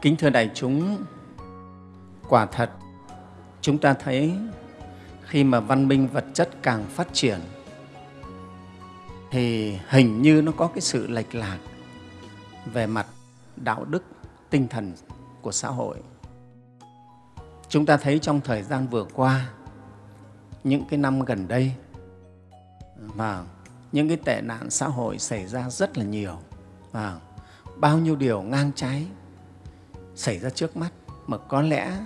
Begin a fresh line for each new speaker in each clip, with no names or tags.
Kính thưa đại chúng, quả thật chúng ta thấy khi mà văn minh vật chất càng phát triển thì hình như nó có cái sự lệch lạc về mặt đạo đức, tinh thần của xã hội. Chúng ta thấy trong thời gian vừa qua, những cái năm gần đây, và những cái tệ nạn xã hội xảy ra rất là nhiều và bao nhiêu điều ngang trái xảy ra trước mắt. Mà có lẽ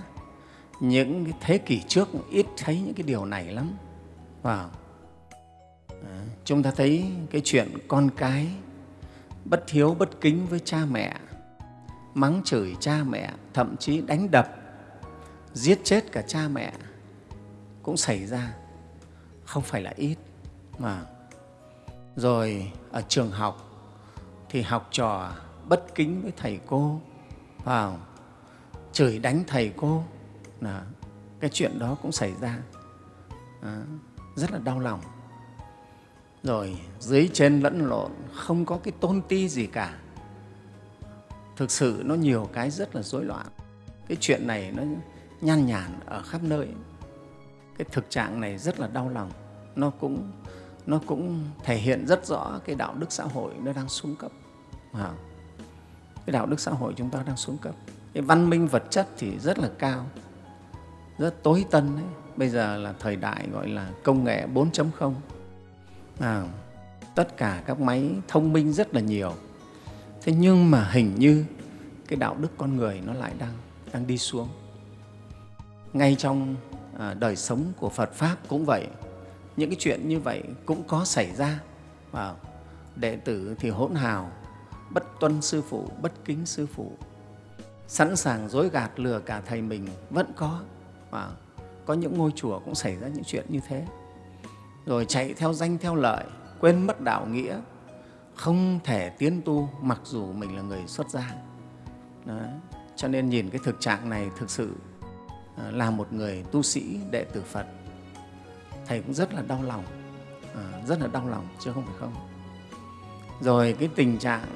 những cái thế kỷ trước ít thấy những cái điều này lắm. Vào chúng ta thấy cái chuyện con cái bất hiếu bất kính với cha mẹ, mắng chửi cha mẹ, thậm chí đánh đập, giết chết cả cha mẹ cũng xảy ra. Không phải là ít. Mà rồi, ở trường học thì học trò bất kính với thầy cô vào chửi đánh thầy cô. Là cái chuyện đó cũng xảy ra. À, rất là đau lòng. Rồi dưới trên lẫn lộn không có cái tôn ti gì cả. Thực sự nó nhiều cái rất là rối loạn. Cái chuyện này nó nhan nhản ở khắp nơi. Cái thực trạng này rất là đau lòng. Nó cũng nó cũng thể hiện rất rõ cái đạo đức xã hội nó đang xuống cấp. À, cái đạo đức xã hội chúng ta đang xuống cấp. Cái văn minh vật chất thì rất là cao rất tối tân ấy. bây giờ là thời đại gọi là công nghệ 4.0 à, tất cả các máy thông minh rất là nhiều. Thế nhưng mà hình như cái đạo đức con người nó lại đang đang đi xuống. Ngay trong à, đời sống của Phật pháp cũng vậy. Những cái chuyện như vậy cũng có xảy ra. Và đệ tử thì hỗn hào bất tuân sư phụ bất kính sư phụ. Sẵn sàng dối gạt lừa cả thầy mình vẫn có. Và có những ngôi chùa cũng xảy ra những chuyện như thế. Rồi chạy theo danh theo lợi quên mất đạo nghĩa không thể tiến tu mặc dù mình là người xuất gia. Đó. cho nên nhìn cái thực trạng này thực sự ờ, là một người tu sĩ đệ tử phật. Thầy cũng rất là đau lòng. À, rất là đau lòng chứ không phải không. Rồi cái tình trạng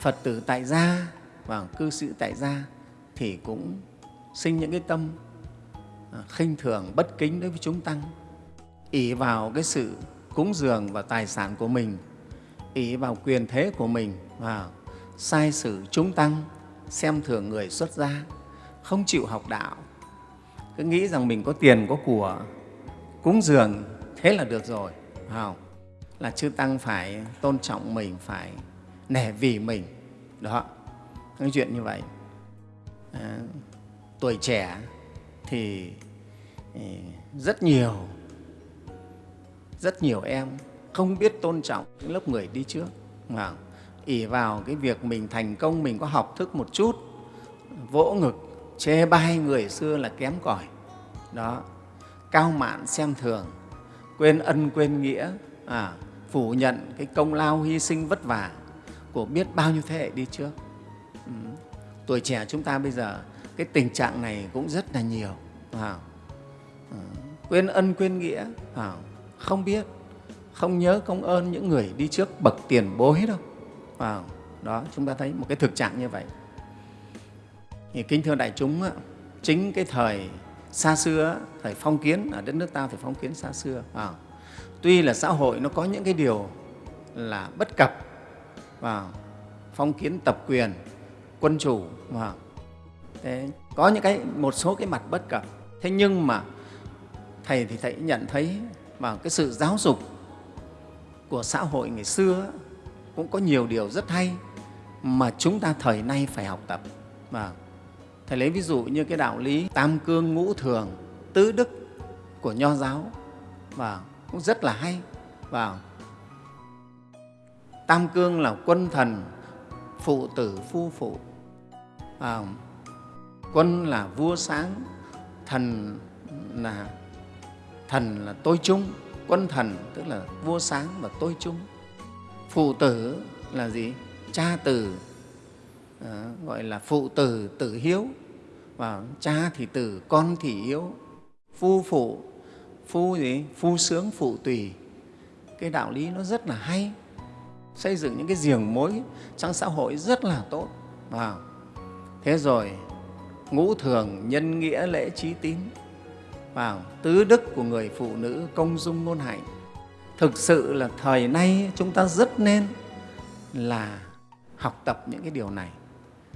phật tử tại gia và cư sĩ tại gia thì cũng sinh những cái tâm à, khinh thường, bất kính đối với chúng tăng ỷ vào cái sự cúng dường và tài sản của mình, ỷ vào quyền thế của mình và sai sử chúng tăng, xem thường người xuất gia, không chịu học đạo cứ nghĩ rằng mình có tiền, có của, cúng dường thế là được rồi không? là chư tăng phải tôn trọng mình, phải nể vì mình. Đó. Những chuyện như vậy. À, tuổi trẻ thì ừ, rất nhiều rất nhiều em không biết tôn trọng những lớp người đi trước. Mà ỉ vào cái việc mình thành công mình có học thức một chút vỗ ngực chê bai người xưa là kém cỏi. Đó. Cao mạn xem thường quên ân quên nghĩa à, phủ nhận cái công lao hy sinh vất vả của biết bao nhiêu thế hệ đi trước. Ừ. tuổi trẻ chúng ta bây giờ cái tình trạng này cũng rất là nhiều à, à, quên ân quên nghĩa à, không? Biết không nhớ công ơn những người đi trước bậc tiền bối đâu à, đó chúng ta thấy một cái thực trạng như vậy. Thì kính thưa đại chúng chính cái thời xa xưa thời phong kiến ở đất nước ta thời phong kiến xa xưa à, tuy là xã hội nó có những cái điều là bất cập và phong kiến tập quyền quân chủ và thế, có những cái một số cái mặt bất cập. Thế nhưng mà thầy thì thầy nhận thấy vào cái sự giáo dục của xã hội ngày xưa cũng có nhiều điều rất hay mà chúng ta thời nay phải học tập. Và thầy lấy ví dụ như cái đạo lý tam cương ngũ thường tứ đức của nho giáo và cũng rất là hay. Và tam cương là quân thần phụ tử phu phụ. À, quân là vua sáng thần là thần là tôi chung. Quân thần tức là vua sáng và tôi chung. Phụ tử là gì? Cha tử à, gọi là phụ tử tử hiếu. Và cha thì tử con thì hiếu. Phu phụ phu gì? Phu sướng phụ tùy. Cái đạo lý nó rất là hay xây dựng những cái giềng mối trong xã hội rất là tốt. À, thế rồi ngũ thường nhân nghĩa lễ trí tín. Vào tứ đức của người phụ nữ công dung ngôn hạnh. Thực sự là thời nay chúng ta rất nên là học tập những cái điều này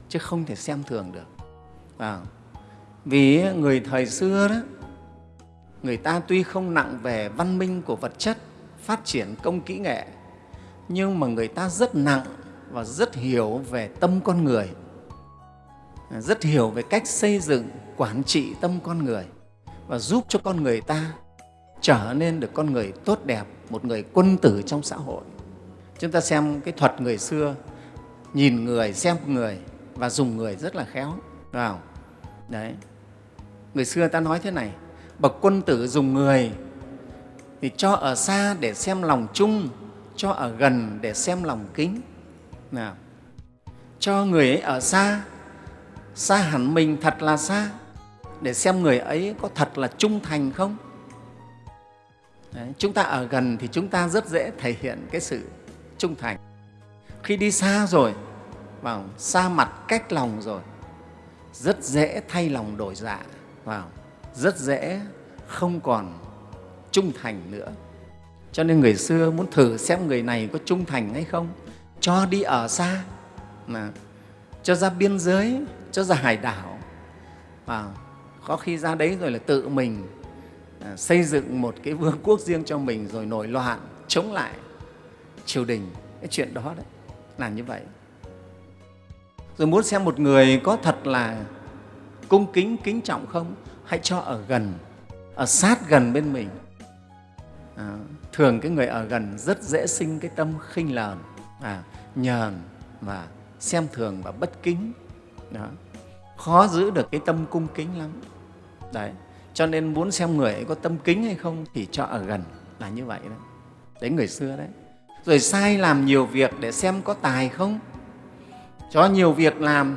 chứ không thể xem thường được. À, vì người thời xưa đó người ta tuy không nặng về văn minh của vật chất phát triển công kỹ nghệ nhưng mà người ta rất nặng và rất hiểu về tâm con người. À, rất hiểu về cách xây dựng, quản trị tâm con người và giúp cho con người ta trở nên được con người tốt đẹp, một người quân tử trong xã hội. Chúng ta xem cái thuật người xưa, nhìn người, xem người và dùng người rất là khéo, vào. Đấy. Người xưa ta nói thế này, bậc quân tử dùng người thì cho ở xa để xem lòng chung cho ở gần để xem lòng kính. Nào cho người ấy ở xa xa hẳn mình thật là xa để xem người ấy có thật là trung thành không? Đấy, chúng ta ở gần thì chúng ta rất dễ thể hiện cái sự trung thành. Khi đi xa rồi vào xa mặt cách lòng rồi rất dễ thay lòng đổi dạ vào rất dễ không còn trung thành nữa cho nên người xưa muốn thử xem người này có trung thành hay không. Cho đi ở xa. Mà cho ra biên giới cho ra hải đảo. Và có khi ra đấy rồi là tự mình à, xây dựng một cái vương quốc riêng cho mình rồi nổi loạn chống lại triều đình. Cái chuyện đó đấy là như vậy. Rồi muốn xem một người có thật là cung kính kính trọng không? Hãy cho ở gần ở sát gần bên mình. À, thường cái người ở gần rất dễ sinh cái tâm khinh lờn à, nhờn và xem thường và bất kính. Đó. khó giữ được cái tâm cung kính lắm. Đấy cho nên muốn xem người ấy có tâm kính hay không thì cho ở gần là như vậy đấy đấy người xưa đấy. Rồi sai làm nhiều việc để xem có tài không? Cho nhiều việc làm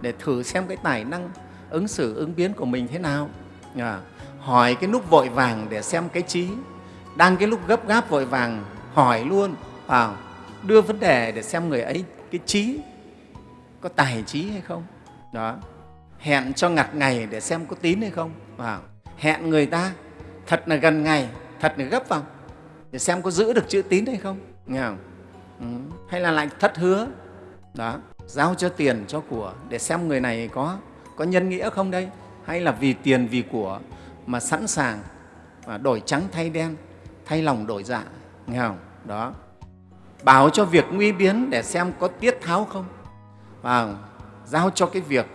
để thử xem cái tài năng ứng xử ứng biến của mình thế nào? À, hỏi cái lúc vội vàng để xem cái trí đang cái lúc gấp gáp vội vàng hỏi luôn vào đưa vấn đề để xem người ấy cái trí có tài trí hay không? Đó. Hẹn cho ngặt ngày để xem có tín hay không? Vào hẹn người ta, thật là gần ngày, thật là gấp vào, để xem có giữ được chữ tín hay không? Nghe không? Ừ. hay là lại thất hứa? Đó. Giao cho tiền cho của, để xem người này có có nhân nghĩa không đây? Hay là vì tiền vì của mà sẵn sàng và đổi trắng thay đen? Thay lòng đổi dạ nghe không? Đó. Bảo cho việc nguy biến để xem có tiết tháo không. Và giao cho cái việc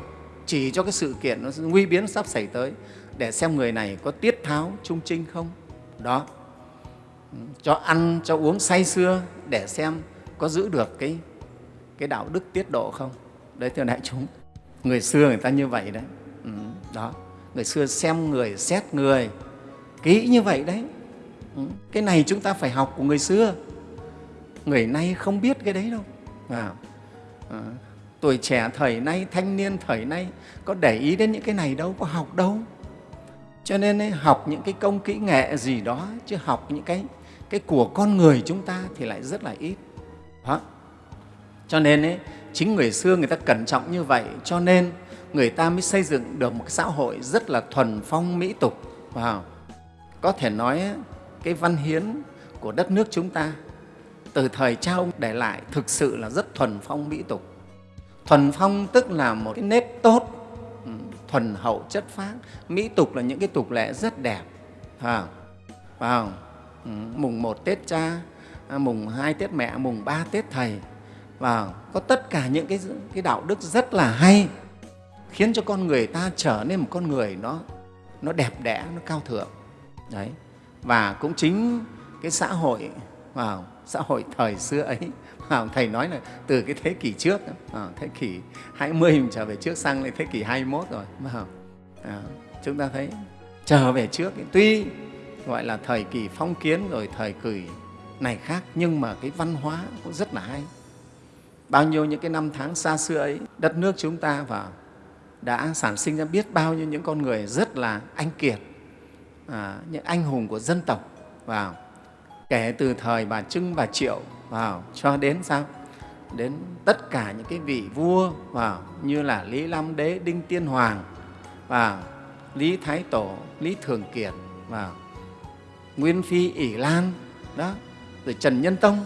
chỉ cho cái sự kiện nó nguy biến sắp xảy tới để xem người này có tiết tháo trung trinh không. Đó. Cho ăn cho uống say sưa để xem có giữ được cái cái đạo đức tiết độ không. Đấy thưa đại chúng người xưa người ta như vậy đấy. Ừ, đó. Người xưa xem người xét người kỹ như vậy đấy cái này chúng ta phải học của người xưa. Người nay không biết cái đấy đâu. À, à, tuổi trẻ thời nay thanh niên thời nay có để ý đến những cái này đâu có học đâu. Cho nên ấy, học những cái công kỹ nghệ gì đó chứ học những cái cái của con người chúng ta thì lại rất là ít. Đó. cho nên ấy, chính người xưa người ta cẩn trọng như vậy cho nên người ta mới xây dựng được một cái xã hội rất là thuần phong mỹ tục. Wow. có thể nói cái văn hiến của đất nước chúng ta. Từ thời cha ông để lại thực sự là rất thuần phong mỹ tục. Thuần phong tức là một cái nét tốt ừ, thuần hậu chất phác. Mỹ tục là những cái tục lệ rất đẹp. À, vào ừ, mùng một tết cha à, mùng hai tết mẹ mùng ba tết thầy. Và có tất cả những cái, cái đạo đức rất là hay khiến cho con người ta trở nên một con người nó, nó đẹp đẽ, nó cao thượng. Đấy. Và cũng chính cái xã hội vào xã hội thời xưa ấy vào thầy nói là từ cái thế kỷ trước thế kỷ 20 mình trở về trước sang lại thế kỷ 21 rồi vào à, chúng ta thấy trở về trước tuy gọi là thời kỳ phong kiến rồi thời kỳ này khác nhưng mà cái văn hóa cũng rất là hay. Bao nhiêu những cái năm tháng xa xưa ấy đất nước chúng ta và đã sản sinh ra biết bao nhiêu những con người rất là anh kiệt à, những anh hùng của dân tộc vào kể từ thời bà trưng bà triệu vào cho đến sao đến tất cả những cái vị vua và như là Lý Lam Đế, Đinh Tiên Hoàng và Lý Thái Tổ, Lý Thường Kiệt và Nguyên Phi ỷ Lan đó, rồi Trần Nhân Tông,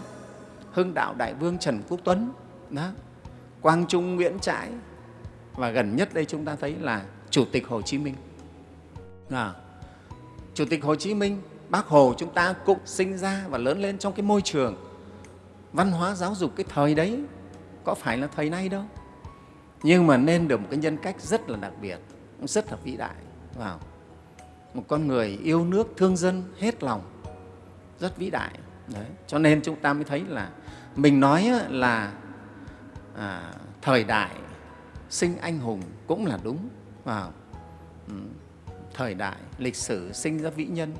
Hưng Đạo Đại Vương Trần Quốc Tuấn, đó, Quang Trung Nguyễn Trãi và gần nhất đây chúng ta thấy là Chủ tịch Hồ Chí Minh. À, Chủ tịch Hồ Chí Minh, Bác Hồ chúng ta cũng sinh ra và lớn lên trong cái môi trường văn hóa giáo dục cái thời đấy, có phải là thời nay đâu. Nhưng mà nên được một cái nhân cách rất là đặc biệt, rất là vĩ đại. Wow. Một con người yêu nước, thương dân, hết lòng, rất vĩ đại. Đấy. Cho nên chúng ta mới thấy là mình nói là à, thời đại sinh anh hùng cũng là đúng. Wow. Thời đại lịch sử sinh ra vĩ nhân.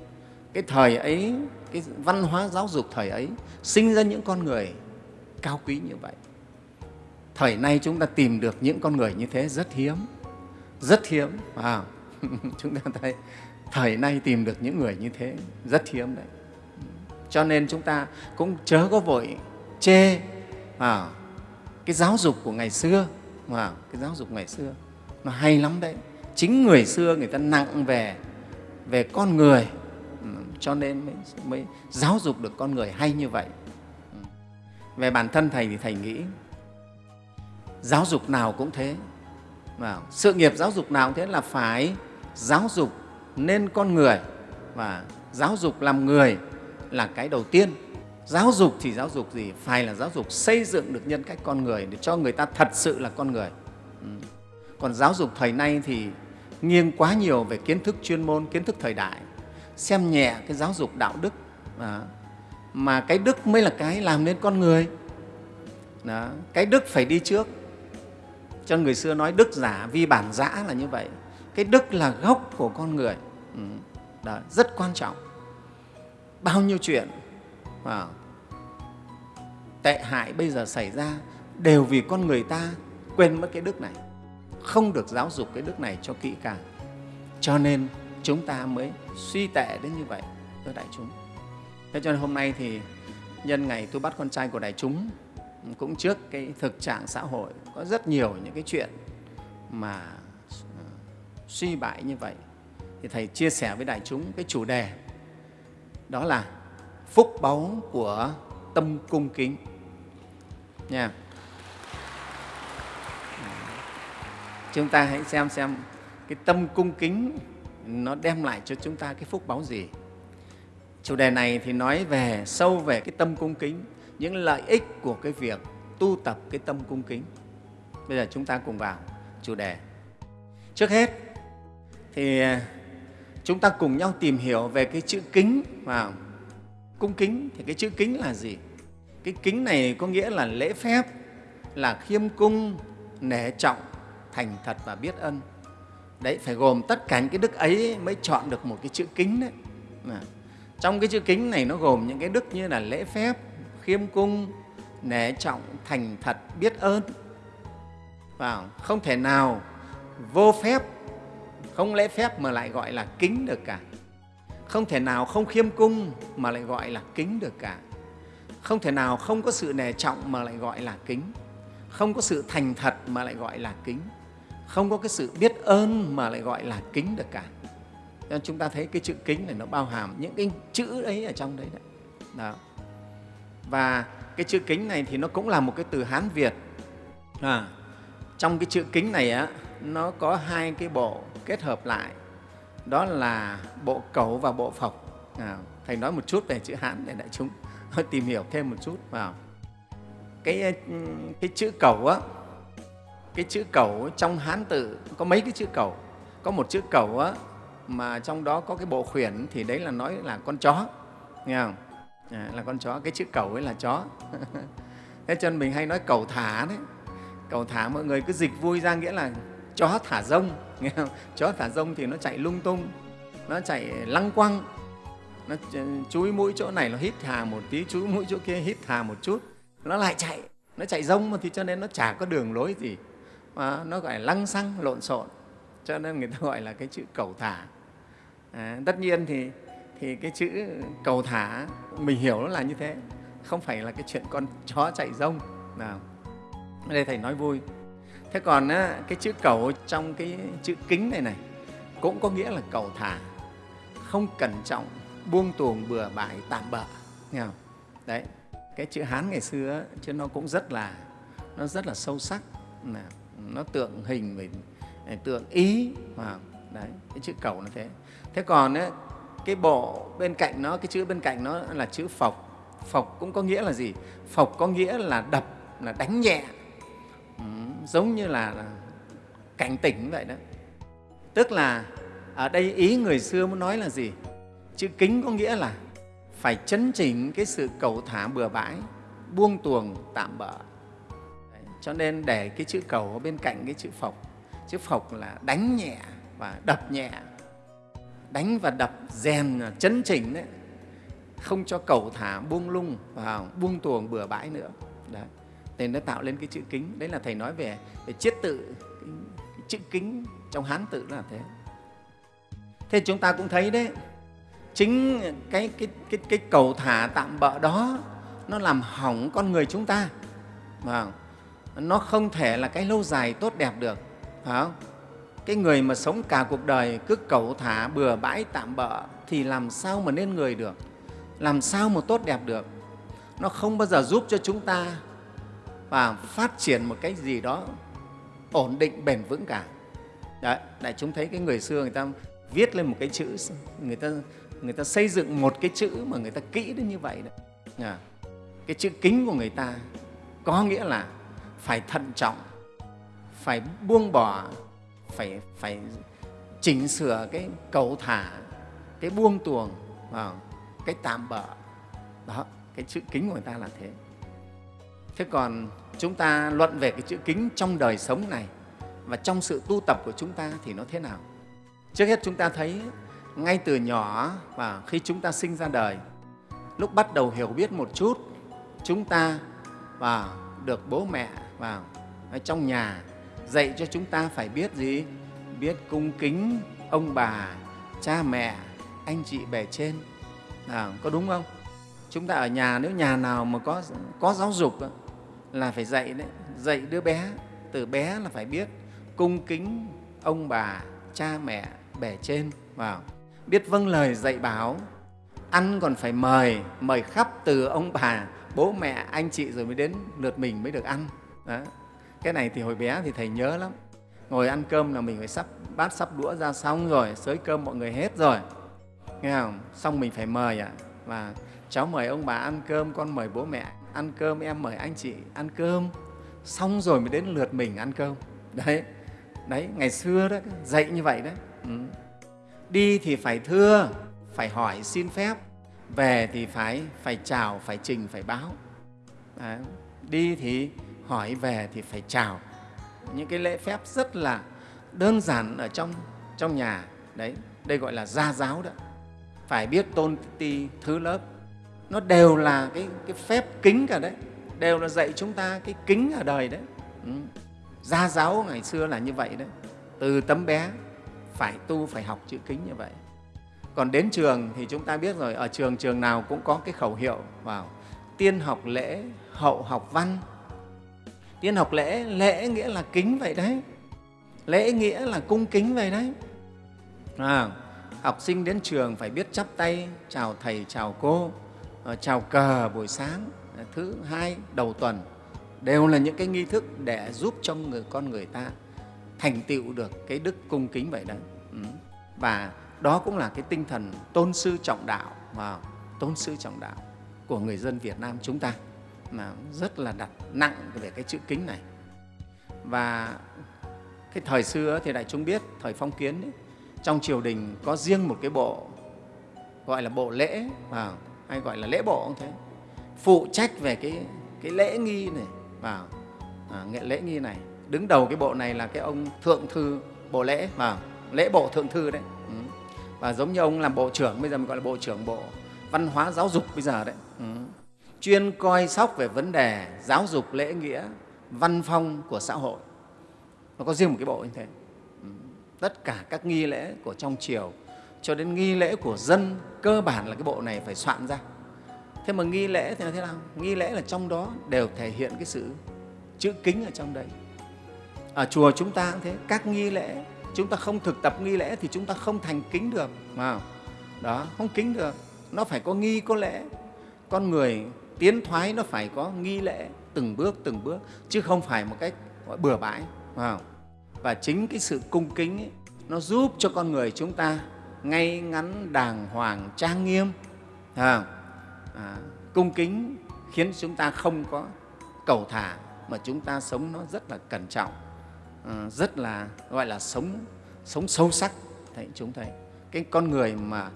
Cái thời ấy cái văn hóa giáo dục thời ấy sinh ra những con người cao quý như vậy. Thời nay chúng ta tìm được những con người như thế rất hiếm rất hiếm. À, chúng ta thấy thời nay tìm được những người như thế rất hiếm đấy. Cho nên chúng ta cũng chớ có vội chê à, cái giáo dục của ngày xưa. À, cái giáo dục ngày xưa nó hay lắm đấy chính người xưa người ta nặng về về con người. Ừ, cho nên mới, mới giáo dục được con người hay như vậy. Ừ. Về bản thân thầy thì thầy nghĩ giáo dục nào cũng thế. Và sự nghiệp giáo dục nào cũng thế là phải giáo dục nên con người. Và giáo dục làm người là cái đầu tiên. Giáo dục thì giáo dục gì? Phải là giáo dục xây dựng được nhân cách con người để cho người ta thật sự là con người. Ừ còn giáo dục thời nay thì nghiêng quá nhiều về kiến thức chuyên môn, kiến thức thời đại, xem nhẹ cái giáo dục đạo đức. À, Mà cái đức mới là cái làm nên con người. Đó. Cái đức phải đi trước. Cho người xưa nói đức giả vi bản giã là như vậy. Cái đức là gốc của con người. Ừ. Đó. Rất quan trọng. Bao nhiêu chuyện à, tệ hại bây giờ xảy ra đều vì con người ta quên mất cái đức này không được giáo dục cái đức này cho kỹ càng. Cho nên chúng ta mới suy tệ đến như vậy thưa đại chúng. Thế cho nên hôm nay thì nhân ngày tôi bắt con trai của đại chúng, cũng trước cái thực trạng xã hội, có rất nhiều những cái chuyện mà ờ, suy bại như vậy. Thì thầy chia sẻ với đại chúng cái chủ đề, đó là phúc báu của tâm cung kính. Nha. Chúng ta hãy xem xem cái tâm cung kính nó đem lại cho chúng ta cái phúc báo gì. Chủ đề này thì nói về, sâu về cái tâm cung kính, những lợi ích của cái việc tu tập cái tâm cung kính. Bây giờ chúng ta cùng vào chủ đề. Trước hết thì à, chúng ta cùng nhau tìm hiểu về cái chữ kính vào cung kính thì cái chữ kính là gì? Cái kính này có nghĩa là lễ phép, là khiêm cung, nể trọng thành thật và biết ân đấy, phải gồm tất cả những cái đức ấy mới chọn được một cái chữ kính đấy. À. trong cái chữ kính này nó gồm những cái đức như là lễ phép, khiêm cung, nể trọng, thành thật, biết ơn. Và không thể nào vô phép, không lễ phép mà lại gọi là kính được cả. Không thể nào không khiêm cung mà lại gọi là kính được cả. Không thể nào không có sự nể trọng mà lại gọi là kính. Không có sự thành thật mà lại gọi là kính không có cái sự biết ơn mà lại gọi là kính được cả. Cho nên chúng ta thấy cái chữ kính này nó bao hàm những cái chữ ấy ở trong đấy đấy. Đó. và cái chữ kính này thì nó cũng là một cái từ hán việt. À, trong cái chữ kính này á nó có hai cái bộ kết hợp lại. Đó là bộ cầu và bộ phộc. À, thầy nói một chút về chữ hán để đại chúng tìm hiểu thêm một chút vào. Cái ừ, cái chữ cầu á cái chữ cầu trong hán tự có mấy cái chữ cầu. Có một chữ cầu á, mà trong đó có cái bộ khuyển thì đấy là nói là con chó nghe không? À, là con chó cái chữ cầu ấy là chó. Thế cho nên mình hay nói cầu thả đấy. Cầu thả mọi người cứ dịch vui ra nghĩa là chó thả rông nghe không? chó thả rông thì nó chạy lung tung nó chạy lăng quăng nó chúi mũi chỗ này nó hít hà một tí chúi mũi chỗ kia hít hà một chút nó lại chạy nó chạy rông mà thì cho nên nó chả có đường lối gì mà nó gọi là lăng xăng lộn xộn. Cho nên người ta gọi là cái chữ cầu thả. À, tất nhiên thì thì cái chữ cầu thả mình hiểu nó là như thế. Không phải là cái chuyện con chó chạy rông nào. Đây thầy nói vui. Thế còn á, cái chữ cầu trong cái chữ kính này này cũng có nghĩa là cầu thả. Không cẩn trọng buông tuồng bừa bãi tạm bợ nghe không? Đấy cái chữ hán ngày xưa chứ nó cũng rất là nó rất là sâu sắc nó tượng hình về tượng ý mà đấy cái chữ cầu nó thế. Thế còn ấy, cái bộ bên cạnh nó cái chữ bên cạnh nó là chữ phộc. Phộc cũng có nghĩa là gì? Phộc có nghĩa là đập là đánh nhẹ. Ừ, giống như là, là cảnh tỉnh vậy đó. Tức là ở đây ý người xưa muốn nói là gì? Chữ kính có nghĩa là phải chấn chỉnh cái sự cầu thả bừa bãi buông tuồng tạm bỡ cho nên để cái chữ cầu ở bên cạnh cái chữ phộc chữ phộc là đánh nhẹ và đập nhẹ. Đánh và đập rèn chấn chỉnh đấy. Không cho cầu thả buông lung và buông tuồng bừa bãi nữa. Đấy. Nên nó tạo lên cái chữ kính. Đấy là thầy nói về về chiết tự cái, cái chữ kính trong hán tự là thế. Thế chúng ta cũng thấy đấy chính cái, cái, cái, cái cầu thả tạm bợ đó nó làm hỏng con người chúng ta. Và nó không thể là cái lâu dài tốt đẹp được phải không? cái người mà sống cả cuộc đời cứ cầu thả bừa bãi tạm bợ thì làm sao mà nên người được? Làm sao mà tốt đẹp được? Nó không bao giờ giúp cho chúng ta và phát triển một cái gì đó ổn định bền vững cả. Đấy đại chúng thấy cái người xưa người ta viết lên một cái chữ người ta người ta xây dựng một cái chữ mà người ta kỹ đến như vậy đấy à, cái chữ kính của người ta có nghĩa là phải thận trọng, phải buông bỏ, phải phải chỉnh sửa cái cầu thả, cái buông tuồng vào cái tạm bỡ đó, cái chữ kính của người ta là thế. Thế còn chúng ta luận về cái chữ kính trong đời sống này và trong sự tu tập của chúng ta thì nó thế nào? Trước hết chúng ta thấy ngay từ nhỏ và khi chúng ta sinh ra đời, lúc bắt đầu hiểu biết một chút, chúng ta và được bố mẹ vào. Trong nhà dạy cho chúng ta phải biết gì? Biết cung kính ông bà cha mẹ anh chị bề trên. À, có đúng không? Chúng ta ở nhà nếu nhà nào mà có có giáo dục là phải dạy đấy dạy đứa bé từ bé là phải biết cung kính ông bà cha mẹ bề trên. Vào. Biết vâng lời dạy bảo ăn còn phải mời mời khắp từ ông bà bố mẹ anh chị rồi mới đến lượt mình mới được ăn đó. cái này thì hồi bé thì thầy nhớ lắm. Ngồi ăn cơm là mình phải sắp, bát sắp đũa ra xong rồi xới cơm mọi người hết rồi. Nghe không? Xong mình phải mời ạ à? và cháu mời ông bà ăn cơm, con mời bố mẹ ăn cơm, em mời anh chị ăn cơm. Xong rồi mới đến lượt mình ăn cơm. Đấy. Đấy, ngày xưa đó, dạy như vậy đấy. Ừ. đi thì phải thưa, phải hỏi xin phép. Về thì phải phải chào, phải trình, phải báo. Đấy. đi thì hỏi về thì phải chào. Những cái lễ phép rất là đơn giản ở trong trong nhà. Đấy đây gọi là gia giáo đó. Phải biết tôn ti thứ lớp. Nó đều là cái, cái phép kính cả đấy. Đều là dạy chúng ta cái kính ở đời đấy. Ừ. gia giáo ngày xưa là như vậy đấy. Từ tấm bé phải tu phải học chữ kính như vậy. Còn đến trường thì chúng ta biết rồi ở trường trường nào cũng có cái khẩu hiệu vào tiên học lễ hậu học văn tiên học lễ lễ nghĩa là kính vậy đấy. Lễ nghĩa là cung kính vậy đấy. À, học sinh đến trường phải biết chắp tay chào thầy chào cô ờ, chào cờ buổi sáng thứ hai đầu tuần. Đều là những cái nghi thức để giúp cho người con người ta thành tựu được cái đức cung kính vậy đấy. Ừ. Và đó cũng là cái tinh thần tôn sư trọng đạo và tôn sư trọng đạo của người dân Việt Nam chúng ta mà rất là đặt nặng về cái chữ kính này và cái thời xưa thì đại chúng biết thời phong kiến ấy, trong triều đình có riêng một cái bộ gọi là bộ lễ vào hay gọi là lễ bộ cũng thế phụ trách về cái cái lễ nghi này vào à, nghệ lễ nghi này đứng đầu cái bộ này là cái ông thượng thư bộ lễ vào lễ bộ thượng thư đấy ừ. và giống như ông làm bộ trưởng bây giờ mình gọi là bộ trưởng bộ văn hóa giáo dục bây giờ đấy ừ chuyên coi sóc về vấn đề giáo dục lễ nghĩa, văn phong của xã hội. Nó có riêng một cái bộ như thế. Ừ. Tất cả các nghi lễ của trong triều, cho đến nghi lễ của dân, cơ bản là cái bộ này phải soạn ra. Thế mà nghi lễ thì là thế nào? Nghi lễ là trong đó đều thể hiện cái sự chữ kính ở trong đấy. Ở chùa chúng ta cũng thế, các nghi lễ, chúng ta không thực tập nghi lễ thì chúng ta không thành kính được mà đó, không kính được, nó phải có nghi, có lễ. Con người tiến thoái nó phải có nghi lễ từng bước từng bước chứ không phải một cách gọi bừa bãi. Và chính cái sự cung kính ấy, nó giúp cho con người chúng ta ngay ngắn đàng hoàng trang nghiêm. À, à, cung kính khiến chúng ta không có cầu thả mà chúng ta sống nó rất là cẩn trọng. À, rất là gọi là sống sống sâu sắc. Thầy chúng thầy cái con người mà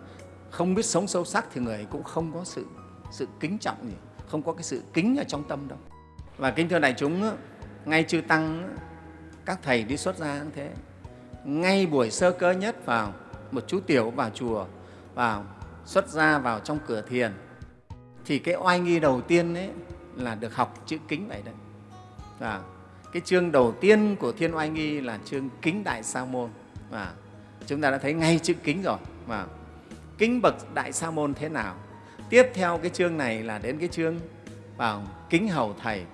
không biết sống sâu sắc thì người cũng không có sự sự kính trọng gì không có cái sự kính ở trong tâm đâu. Và kính thưa đại chúng, ngay chư tăng, các thầy đi xuất gia cũng thế. Ngay buổi sơ cơ nhất vào, một chú tiểu vào chùa, vào xuất gia vào trong cửa thiền, thì cái oai nghi đầu tiên ấy là được học chữ kính vậy đấy. Và cái chương đầu tiên của thiên oai nghi là chương kính đại sa môn. Và chúng ta đã thấy ngay chữ kính rồi. Và kính bậc đại sa môn thế nào? Tiếp theo cái chương này là đến cái chương vào kính hầu thầy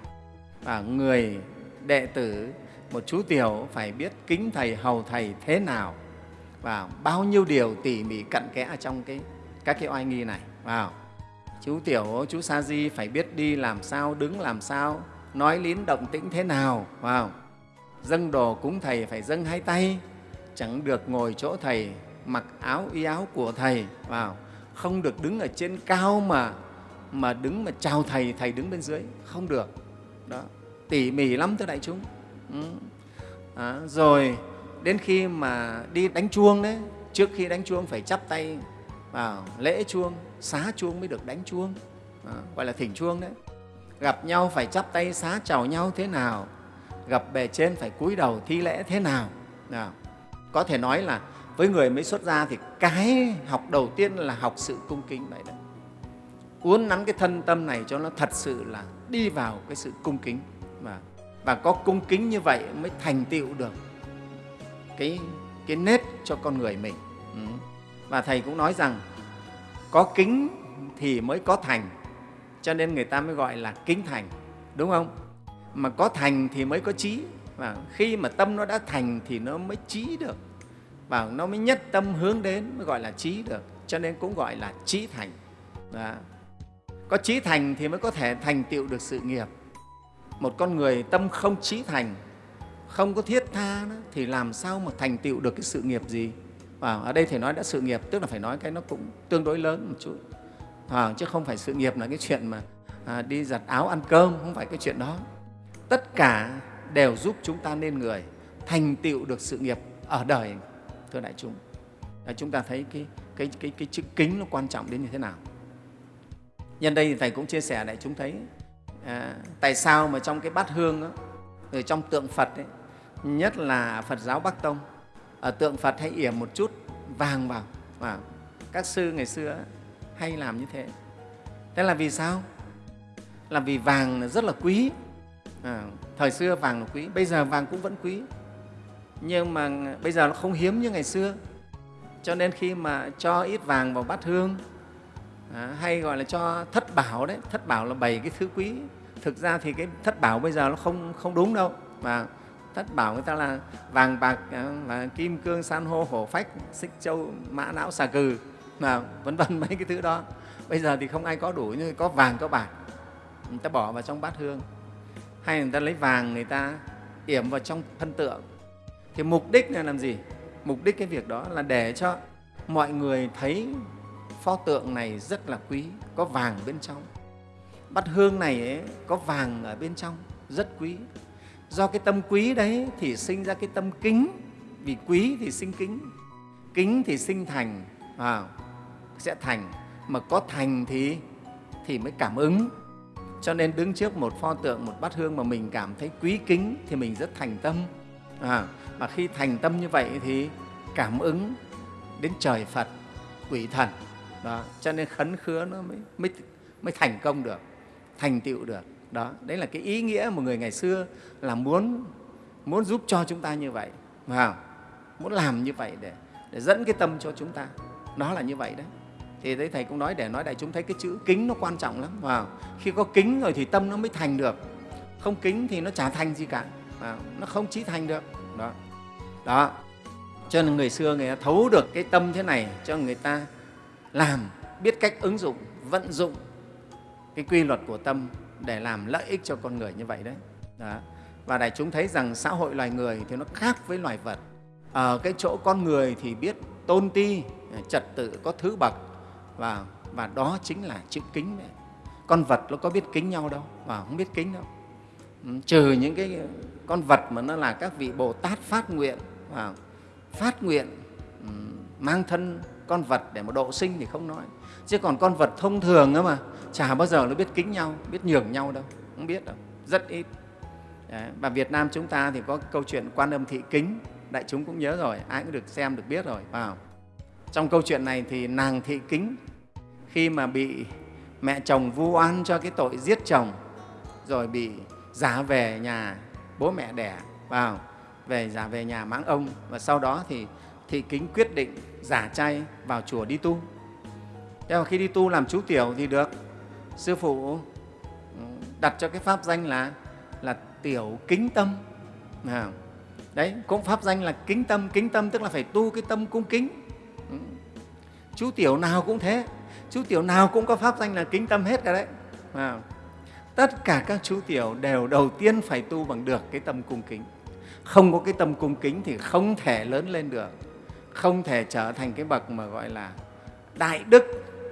và người đệ tử, một chú tiểu phải biết kính thầy, hầu thầy thế nào và bao nhiêu điều tỉ mỉ cặn kẽ trong cái, các cái oai nghi này. Vào chú tiểu, chú sa di phải biết đi làm sao, đứng làm sao, nói lín động tĩnh thế nào. Vào dâng đồ cúng thầy phải dâng hai tay, chẳng được ngồi chỗ thầy mặc áo y áo của thầy. Vào không được đứng ở trên cao mà mà đứng mà chào thầy thầy đứng bên dưới. Không được. Đó. Tỉ mỉ lắm thưa đại chúng. Ừ. à, rồi đến khi mà đi đánh chuông đấy trước khi đánh chuông phải chắp tay vào lễ chuông xá chuông mới được đánh chuông. À, gọi là thỉnh chuông đấy. Gặp nhau phải chắp tay xá chào nhau thế nào? Gặp bề trên phải cúi đầu thi lễ thế nào, nào có thể nói là với người mới xuất gia thì cái học đầu tiên là học sự cung kính vậy đấy uốn nắn cái thân tâm này cho nó thật sự là đi vào cái sự cung kính và và có cung kính như vậy mới thành tựu được cái cái nết cho con người mình. Ừ. và thầy cũng nói rằng có kính thì mới có thành, cho nên người ta mới gọi là kính thành, đúng không? Mà có thành thì mới có trí, và khi mà tâm nó đã thành thì nó mới trí được và nó mới nhất tâm hướng đến mới gọi là trí được. Cho nên cũng gọi là trí thành. Đó. có trí thành thì mới có thể thành tựu được sự nghiệp. Một con người tâm không trí thành không có thiết tha đó, thì làm sao mà thành tựu được cái sự nghiệp gì? Và ở đây thầy nói đã sự nghiệp tức là phải nói cái nó cũng tương đối lớn một chút. À, chứ không phải sự nghiệp là cái chuyện mà à, đi giặt áo ăn cơm không phải cái chuyện đó. Tất cả đều giúp chúng ta nên người thành tựu được sự nghiệp ở đời thưa đại chúng. Là chúng ta thấy cái, cái, cái, cái chữ kính nó quan trọng đến như thế nào? Nhân đây thì thầy cũng chia sẻ đại chúng thấy à, tại sao mà trong cái bát hương đó, ở trong tượng phật ấy, nhất là phật giáo bắc tông ở tượng phật hay yểm một chút vàng vào và các sư ngày xưa hay làm như thế. Thế là vì sao? Là vì vàng rất là quý. À, thời xưa vàng là quý bây giờ vàng cũng vẫn quý nhưng mà bây giờ nó không hiếm như ngày xưa. Cho nên khi mà cho ít vàng vào bát hương à, hay gọi là cho thất bảo đấy thất bảo là bày cái thứ quý. Thực ra thì cái thất bảo bây giờ nó không không đúng đâu. Mà thất bảo người ta là vàng bạc và kim cương san hô hổ phách xích châu mã não xà cừ mà vân vân mấy cái thứ đó. Bây giờ thì không ai có đủ như có vàng có bạc. Người ta bỏ vào trong bát hương. Hay người ta lấy vàng người ta yểm vào trong thân tượng thì mục đích là làm gì? Mục đích cái việc đó là để cho mọi người thấy pho tượng này rất là quý có vàng bên trong. Bát hương này ấy, có vàng ở bên trong rất quý. Do cái tâm quý đấy thì sinh ra cái tâm kính. Vì quý thì sinh kính kính thì sinh thành à, sẽ thành. Mà có thành thì thì mới cảm ứng. Cho nên đứng trước một pho tượng một bát hương mà mình cảm thấy quý kính thì mình rất thành tâm. À, mà khi thành tâm như vậy thì cảm ứng đến trời phật quỷ thần. Đó cho nên khấn khứa nó mới, mới, mới thành công được thành tựu được. Đó đấy là cái ý nghĩa một người ngày xưa là muốn muốn giúp cho chúng ta như vậy. Không? muốn làm như vậy để để dẫn cái tâm cho chúng ta. Đó là như vậy đấy. Thì đấy thầy cũng nói để nói đại chúng thấy cái chữ kính nó quan trọng lắm vào khi có kính rồi thì tâm nó mới thành được. Không kính thì nó chả thành gì cả à, nó không chí thành được đó. Đó. Cho nên người xưa người ta thấu được cái tâm thế này cho người ta làm, biết cách ứng dụng, vận dụng cái quy luật của tâm để làm lợi ích cho con người như vậy đấy. Đó. và đại chúng thấy rằng xã hội loài người thì nó khác với loài vật. Ở cái chỗ con người thì biết tôn ti, trật tự, có thứ bậc và và đó chính là chữ kính đấy. Con vật nó có biết kính nhau đâu và không biết kính đâu. Ừ, trừ những cái con vật mà nó là các vị bồ tát phát nguyện và phát nguyện ừ, mang thân con vật để mà độ sinh thì không nói chứ còn con vật thông thường đó mà, chả bao giờ nó biết kính nhau, biết nhường nhau đâu, không biết đâu, rất ít Đấy. và việt nam chúng ta thì có câu chuyện quan âm thị kính, đại chúng cũng nhớ rồi, ai cũng được xem, được biết rồi vào trong câu chuyện này thì nàng thị kính, khi mà bị mẹ chồng vu oan cho cái tội giết chồng, rồi bị giả về nhà bố mẹ đẻ vào về giả về nhà mãng ông. Và sau đó thì thị kính quyết định giả chay vào chùa đi tu. Thế mà khi đi tu làm chú tiểu thì được. Sư phụ ừ, đặt cho cái pháp danh là là tiểu kính tâm. À, đấy cũng pháp danh là kính tâm kính tâm tức là phải tu cái tâm cung kính. Ừ. Chú tiểu nào cũng thế. Chú tiểu nào cũng có pháp danh là kính tâm hết cả đấy. À, tất cả các chú tiểu đều đầu tiên phải tu bằng được cái tâm cung kính. Không có cái tâm cung kính thì không thể lớn lên được, không thể trở thành cái bậc mà gọi là đại đức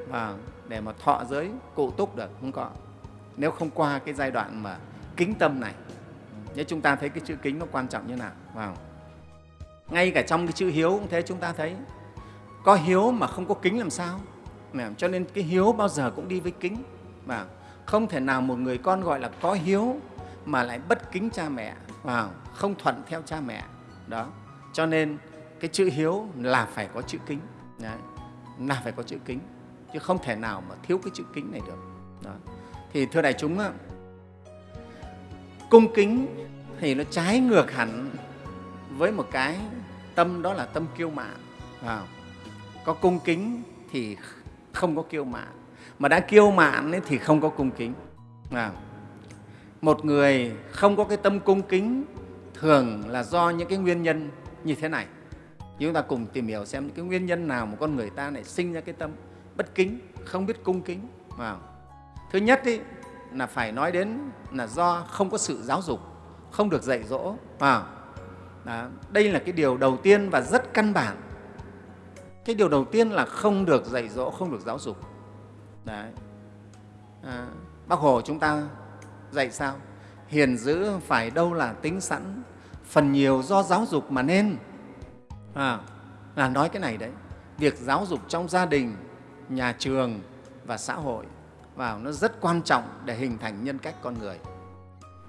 và để mà thọ giới cụ túc được, không có. Nếu không qua cái giai đoạn mà kính tâm này, nếu chúng ta thấy cái chữ kính nó quan trọng như nào, vào. Ngay cả trong cái chữ hiếu cũng thế, chúng ta thấy có hiếu mà không có kính làm sao? Cho nên cái hiếu bao giờ cũng đi với kính, vào không thể nào một người con gọi là có hiếu mà lại bất kính cha mẹ và không thuận theo cha mẹ. Đó. Cho nên cái chữ hiếu là phải có chữ kính. Đấy. là phải có chữ kính. Chứ không thể nào mà thiếu cái chữ kính này được. Đó. thì thưa đại chúng cung kính thì nó trái ngược hẳn với một cái tâm, đó là tâm kiêu mạn. Vào. Có cung kính thì không có kiêu mạn mà đã kiêu mạn ấy thì không có cung kính à, một người không có cái tâm cung kính thường là do những cái nguyên nhân như thế này chúng ta cùng tìm hiểu xem cái nguyên nhân nào mà con người ta lại sinh ra cái tâm bất kính không biết cung kính à. thứ nhất ý, là phải nói đến là do không có sự giáo dục không được dạy dỗ à. đó. đây là cái điều đầu tiên và rất căn bản cái điều đầu tiên là không được dạy dỗ không được giáo dục Đấy. À, bác hồ chúng ta dạy sao? Hiền dữ phải đâu là tính sẵn phần nhiều do giáo dục mà nên. À, là nói cái này đấy. Việc giáo dục trong gia đình nhà trường và xã hội vào nó rất quan trọng để hình thành nhân cách con người.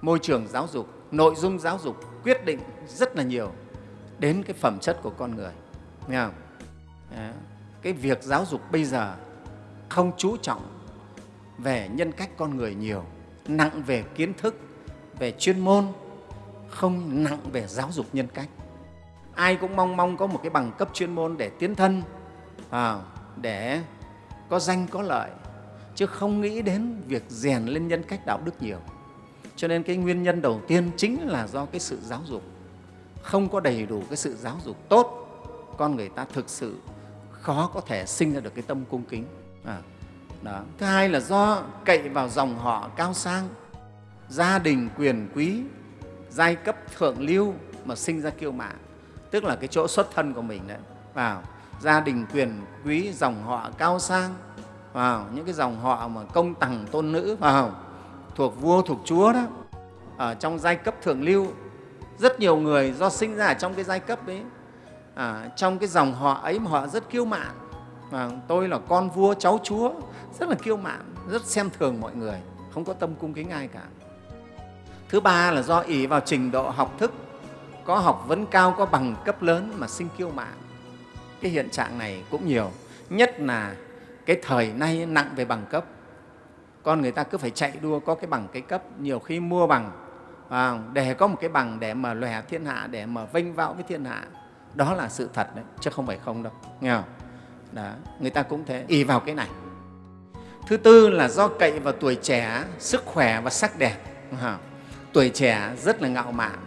Môi trường giáo dục nội dung giáo dục quyết định rất là nhiều đến cái phẩm chất của con người. Nghe không? cái việc giáo dục bây giờ không chú trọng về nhân cách con người nhiều nặng về kiến thức về chuyên môn không nặng về giáo dục nhân cách. Ai cũng mong mong có một cái bằng cấp chuyên môn để tiến thân à, để có danh có lợi chứ không nghĩ đến việc rèn lên nhân cách đạo đức nhiều. Cho nên cái nguyên nhân đầu tiên chính là do cái sự giáo dục. Không có đầy đủ cái sự giáo dục tốt con người ta thực sự khó có thể sinh ra được cái tâm cung kính à, đó. thứ hai là do cậy vào dòng họ cao sang. Gia đình quyền quý giai cấp thượng lưu mà sinh ra kiêu mạn. Tức là cái chỗ xuất thân của mình đấy. Vào gia đình quyền quý dòng họ cao sang. Vào những cái dòng họ mà công tằng tôn nữ vào thuộc vua thuộc chúa đó. Ở trong giai cấp thượng lưu rất nhiều người do sinh ra ở trong cái giai cấp ấy. À, trong cái dòng họ ấy mà họ rất kiêu mạn mà tôi là con vua cháu chúa rất là kiêu mạn rất xem thường mọi người không có tâm cung kính ai cả. Thứ ba là do ỷ vào trình độ học thức có học vấn cao có bằng cấp lớn mà sinh kiêu mạn. Cái hiện trạng này cũng nhiều nhất là cái thời nay nặng về bằng cấp. Con người ta cứ phải chạy đua có cái bằng cái cấp nhiều khi mua bằng à, để có một cái bằng để mà lòe thiên hạ để mà vinh vạo với thiên hạ. Đó là sự thật đấy chứ không phải không đâu nghe không? Đó, người ta cũng thế ỉ vào cái này. Thứ tư là do cậy vào tuổi trẻ sức khỏe và sắc đẹp. Tuổi trẻ rất là ngạo mạn.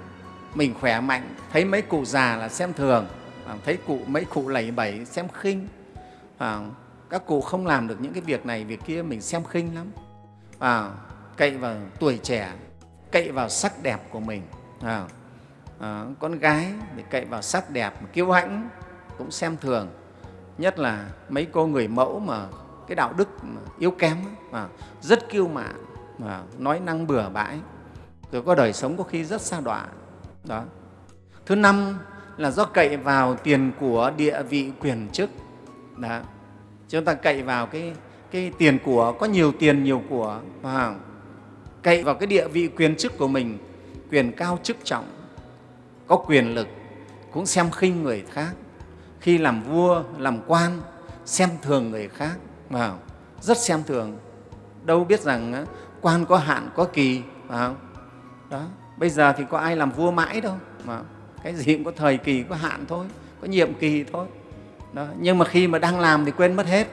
Mình khỏe mạnh thấy mấy cụ già là xem thường à, thấy cụ mấy cụ lầy bẩy xem khinh. À, các cụ không làm được những cái việc này việc kia mình xem khinh lắm. À, cậy vào tuổi trẻ cậy vào sắc đẹp của mình. À, à, con gái để cậy vào sắc đẹp kiêu hãnh cũng xem thường nhất là mấy cô người mẫu mà cái đạo đức yếu kém mà rất kiêu mạn, mà nói năng bừa bãi. Rồi có đời sống có khi rất xa đọa. Đó. Thứ năm là do cậy vào tiền của địa vị quyền chức. Đó. Chúng ta cậy vào cái cái tiền của, có nhiều tiền, nhiều của và cậy vào cái địa vị quyền chức của mình, quyền cao chức trọng, có quyền lực, cũng xem khinh người khác khi làm vua làm quan xem thường người khác vào rất xem thường. Đâu biết rằng quan có hạn có kỳ vào đó bây giờ thì có ai làm vua mãi đâu mà cái gì cũng có thời kỳ có hạn thôi có nhiệm kỳ thôi. Đó. nhưng mà khi mà đang làm thì quên mất hết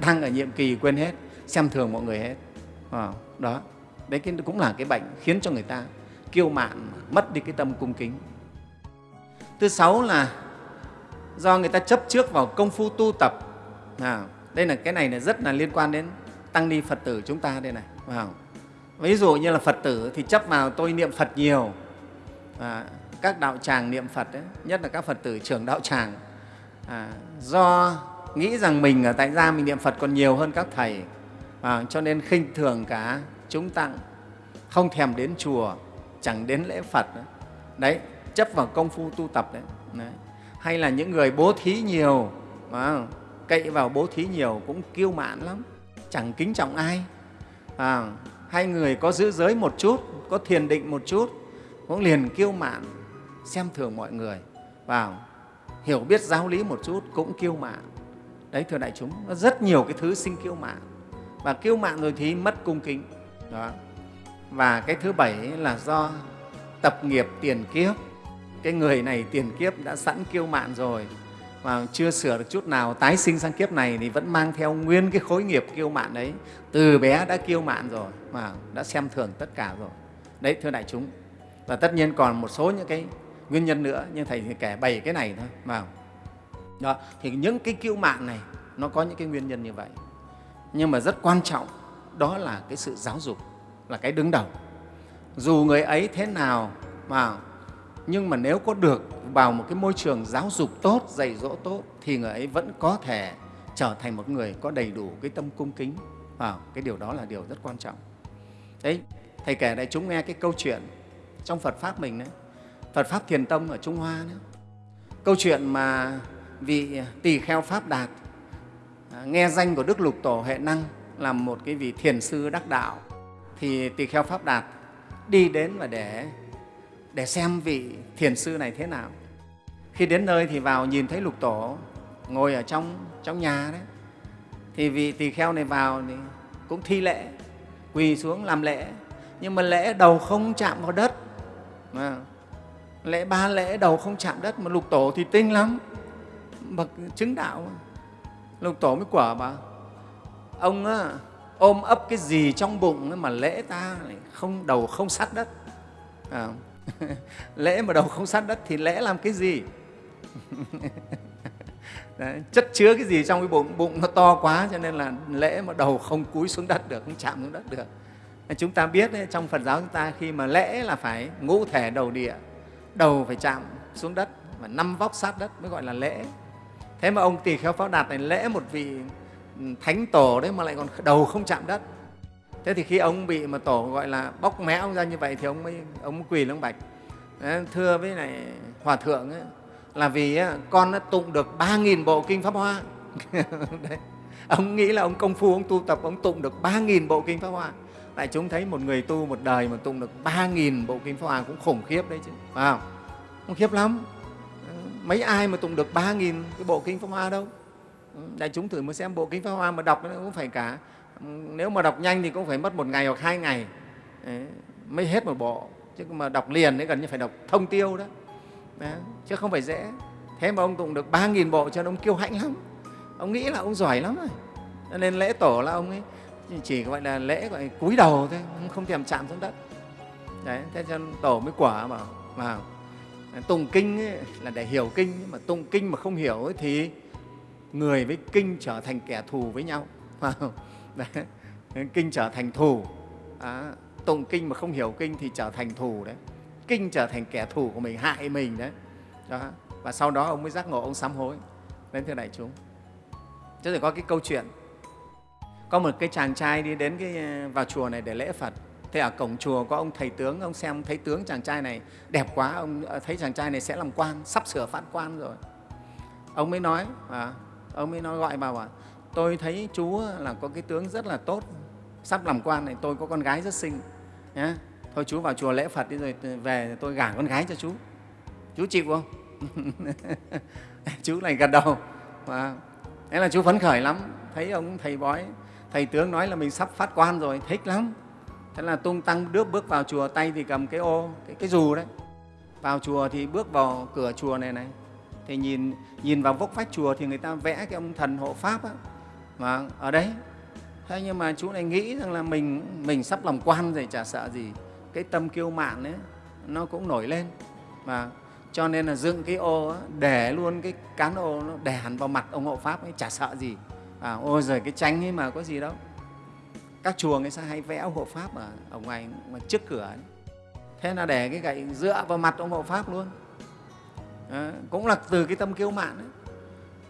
đang ở nhiệm kỳ quên hết xem thường mọi người hết à, đó đấy cái cũng là cái bệnh khiến cho người ta kiêu mạn mất đi cái tâm cung kính. Thứ sáu là do người ta chấp trước vào công phu tu tập. À, đây là cái này là rất là liên quan đến tăng ni phật tử chúng ta đây này. À, ví dụ như là phật tử thì chấp vào tôi niệm phật nhiều. À, các đạo tràng niệm phật ấy, nhất là các phật tử trưởng đạo tràng. À, do nghĩ rằng mình ở tại gia mình niệm phật còn nhiều hơn các thầy. À, cho nên khinh thường cả chúng tặng không thèm đến chùa chẳng đến lễ phật. Đấy, đấy chấp vào công phu tu tập đấy, đấy hay là những người bố thí nhiều à, cậy vào bố thí nhiều cũng kiêu mạn lắm. Chẳng kính trọng ai. À, hay người có giữ giới một chút có thiền định một chút cũng liền kiêu mạn xem thường mọi người. Vào hiểu biết giáo lý một chút cũng kiêu mạn. Đấy thưa đại chúng nó rất nhiều cái thứ sinh kiêu mạn. Và kiêu mạn rồi thì mất cung kính. Đó. Và cái thứ bảy là do tập nghiệp tiền kiếp cái người này tiền kiếp đã sẵn kiêu mạn rồi mà chưa sửa được chút nào, tái sinh sang kiếp này thì vẫn mang theo nguyên cái khối nghiệp kiêu mạn đấy. Từ bé đã kiêu mạn rồi mà đã xem thường tất cả rồi. Đấy, thưa đại chúng, và tất nhiên còn một số những cái nguyên nhân nữa, nhưng thầy thì kể bảy cái này thôi. Vào. Đó, thì những cái kiêu mạn này, nó có những cái nguyên nhân như vậy. Nhưng mà rất quan trọng, đó là cái sự giáo dục, là cái đứng đầu. Dù người ấy thế nào mà nhưng mà nếu có được vào một cái môi trường giáo dục tốt dạy dỗ tốt thì người ấy vẫn có thể trở thành một người có đầy đủ cái tâm cung kính. Vào cái điều đó là điều rất quan trọng. Đấy thầy kể đại chúng nghe cái câu chuyện trong phật pháp mình đấy. Phật pháp thiền tông ở trung hoa đấy. câu chuyện mà vị tỳ kheo pháp đạt à, nghe danh của đức lục tổ hệ năng là một cái vị thiền sư đắc đạo. Thì tỳ kheo pháp đạt đi đến và để để xem vị thiền sư này thế nào. Khi đến nơi thì vào nhìn thấy lục tổ ngồi ở trong trong nhà đấy. Thì vị tỳ kheo này vào thì cũng thi lễ quỳ xuống làm lễ. Nhưng mà lễ đầu không chạm vào đất. À, lễ ba lễ đầu không chạm đất mà lục tổ thì tinh lắm. Bậc chứng đạo lục tổ mới quả bà ông á, ôm ấp cái gì trong bụng mà lễ ta không đầu không sát đất? À, lễ mà đầu không sát đất thì lễ làm cái gì? Đấy, chất chứa cái gì trong cái bụng? Bụng nó to quá cho nên là lễ mà đầu không cúi xuống đất được không chạm xuống đất được. Chúng ta biết đấy, trong phật giáo chúng ta khi mà lễ là phải ngũ thể đầu địa đầu phải chạm xuống đất và năm vóc sát đất mới gọi là lễ. Thế mà ông tỳ kheo pháo đạt này lễ một vị ừ, thánh tổ đấy mà lại còn đầu không chạm đất thế thì khi ông bị mà tổ gọi là bóc mẽ ông ra như vậy thì ông mới ông quỳ lên bạch. Thưa với này hòa thượng ấy, là vì con đã tụng được ba nghìn bộ kinh pháp hoa. Đấy. ông nghĩ là ông công phu ông tu tập ông tụng được ba nghìn bộ kinh pháp hoa. Tại chúng thấy một người tu một đời mà tụng được ba nghìn bộ kinh pháp hoa cũng khủng khiếp đấy chứ phải không? Khủng khiếp lắm. Mấy ai mà tụng được ba nghìn cái bộ kinh pháp hoa đâu? Đại chúng thử mới xem bộ kinh pháp hoa mà đọc nó cũng phải cả nếu mà đọc nhanh thì cũng phải mất một ngày hoặc hai ngày. Đấy, mới hết một bộ. Chứ mà đọc liền đấy gần như phải đọc thông tiêu đó. Chứ không phải dễ. Thế mà ông tụng được ba nghìn bộ cho nên ông kiêu hãnh lắm. Ông nghĩ là ông giỏi lắm rồi. Cho nên lễ tổ là ông ấy chỉ gọi là lễ gọi là cúi đầu thôi không thèm chạm xuống đất. Đấy thế cho tổ mới quả bảo vào tụng kinh ấy, là để hiểu kinh nhưng mà tụng kinh mà không hiểu ấy, thì người với kinh trở thành kẻ thù với nhau. kinh trở thành thù. À, tụng kinh mà không hiểu kinh thì trở thành thù đấy. Kinh trở thành kẻ thù của mình hại mình đấy. Đó. Và sau đó ông mới giác ngộ ông sám hối. Đến thưa đại chúng. Chứ rồi có cái câu chuyện. Có một cái chàng trai đi đến cái à, vào chùa này để lễ phật. Thế ở cổng chùa có ông thầy tướng ông xem thấy tướng chàng trai này đẹp quá ông à, thấy chàng trai này sẽ làm quan sắp sửa phát quan rồi. Ông mới nói à, ông mới nói gọi vào bảo tôi thấy chú là có cái tướng rất là tốt. Sắp làm quan này tôi có con gái rất xinh nhé thôi chú vào chùa lễ phật đi rồi về tôi gả con gái cho chú chú chịu không? Chú này gật đầu. Và thế là chú phấn khởi lắm. Thấy ông thầy bói thầy tướng nói là mình sắp phát quan rồi thích lắm. Thế là tung tăng đước bước vào chùa tay thì cầm cái ô cái, cái dù đấy. Vào chùa thì bước vào cửa chùa này này. Thì nhìn nhìn vào vốc vách chùa thì người ta vẽ cái ông thần hộ pháp á mà ở đấy. Thế nhưng mà chú này nghĩ rằng là mình mình sắp làm quan rồi chả sợ gì. Cái tâm kiêu mạn ấy nó cũng nổi lên. Và cho nên là dựng cái ô để luôn cái cán ô nó đè hẳn vào mặt ông hộ pháp ấy chả sợ gì. À, ôi giời cái tranh ấy mà có gì đâu. Các chùa người ta hay vẽ hộ pháp ở, ở ngoài, ngoài trước cửa ấy. thế là để cái gậy dựa vào mặt ông hộ pháp luôn. À, cũng là từ cái tâm kiêu mạn ấy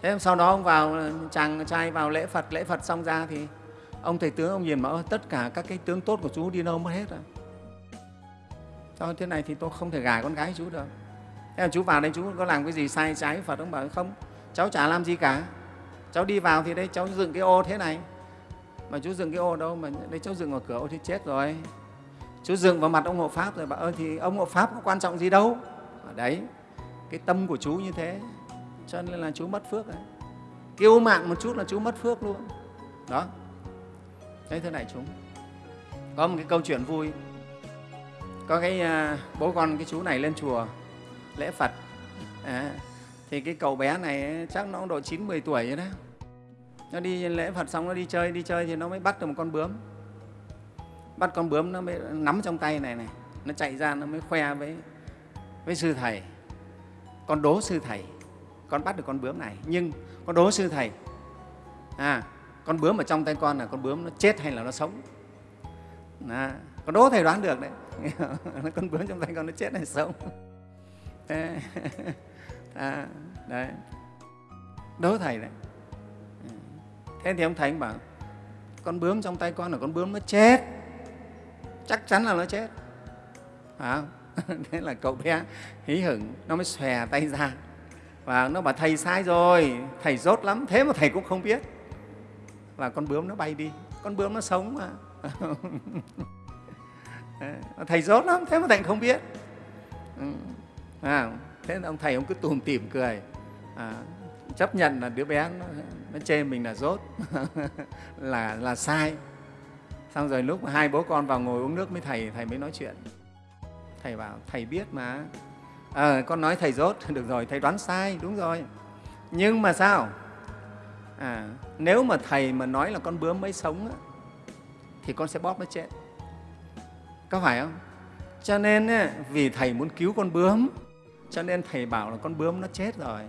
thế sau đó ông vào, chàng trai vào lễ phật lễ phật xong ra thì ông thầy tướng ông nhìn mà tất cả các cái tướng tốt của chú đi đâu mất hết rồi? Cho thế này thì tôi không thể gả con gái chú được. Thế là chú vào đây, chú có làm cái gì sai trái phật ông bảo, không, cháu chả làm gì cả. Cháu đi vào thì đây, cháu dựng cái ô thế này. Mà chú dựng cái ô đâu mà đây, cháu dựng vào cửa ô thì chết rồi. Chú dựng vào mặt ông hộ pháp rồi bảo ơi thì ông hộ pháp có quan trọng gì đâu? Ở đấy, cái tâm của chú như thế cho nên là chú mất phước đấy kiêu mạn một chút là chú mất phước luôn. Đó. Đấy thế này chúng có một cái câu chuyện vui. Có cái à, bố con cái chú này lên chùa lễ phật. À, thì cái cậu bé này chắc nó độ chín 10 tuổi rồi đó. Nó đi lễ phật xong nó đi chơi đi chơi thì nó mới bắt được một con bướm. Bắt con bướm nó mới nắm trong tay này này. Nó chạy ra nó mới khoe với với sư thầy. Con đố sư thầy con bắt được con bướm này nhưng con đố sư thầy à con bướm ở trong tay con là con bướm nó chết hay là nó sống? À, con đố thầy đoán được đấy. Con bướm trong tay con nó chết hay sống? À, đấy. Đố thầy đấy. Thế thì ông thầy bảo con bướm trong tay con là con bướm nó chết. Chắc chắn là nó chết. À, thế là cậu bé hí hửng nó mới xòe tay ra và nó bảo thầy sai rồi thầy rốt lắm. Thế mà thầy cũng không biết. Và con bướm nó bay đi. Con bướm nó sống mà. Thầy rốt lắm thế mà thầy không biết. Ừ. À, thế ông thầy ông cứ tùm tìm cười. À, chấp nhận là đứa bé nó, nó chê mình là rốt. Là là sai. Xong rồi lúc hai bố con vào ngồi uống nước với thầy thầy mới nói chuyện. Thầy bảo thầy biết mà à, con nói thầy rốt được rồi thầy đoán sai đúng rồi. Nhưng mà sao? À, nếu mà thầy mà nói là con bướm mới sống á, thì con sẽ bóp nó chết. Có phải không? Cho nên vì thầy muốn cứu con bướm cho nên thầy bảo là con bướm nó chết rồi.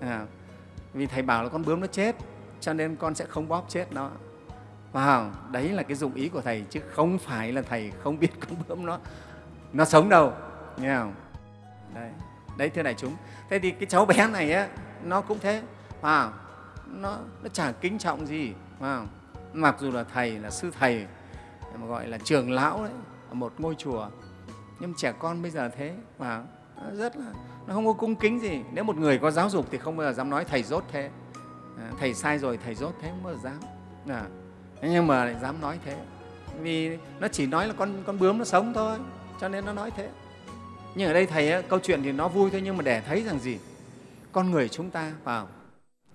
À, vì thầy bảo là con bướm nó chết cho nên con sẽ không bóp chết nó. Wow, đấy là cái dụng ý của thầy chứ không phải là thầy không biết con bướm nó nó sống đâu nghe không? Đấy đấy thưa đại chúng. Thế thì cái cháu bé này á nó cũng thế. À nó nó chả kính trọng gì à mặc dù là thầy là sư thầy mà gọi là trường lão đấy ở một ngôi chùa. Nhưng trẻ con bây giờ thế và rất là nó không có cung kính gì. Nếu một người có giáo dục thì không bao giờ dám nói thầy dốt thế. À, thầy sai rồi thầy dốt thế không bao giờ dám. À, nhưng mà lại dám nói thế. Vì nó chỉ nói là con con bướm nó sống thôi cho nên nó nói thế nhưng ở đây thầy ấy, câu chuyện thì nó vui thôi nhưng mà để thấy rằng gì? Con người chúng ta vào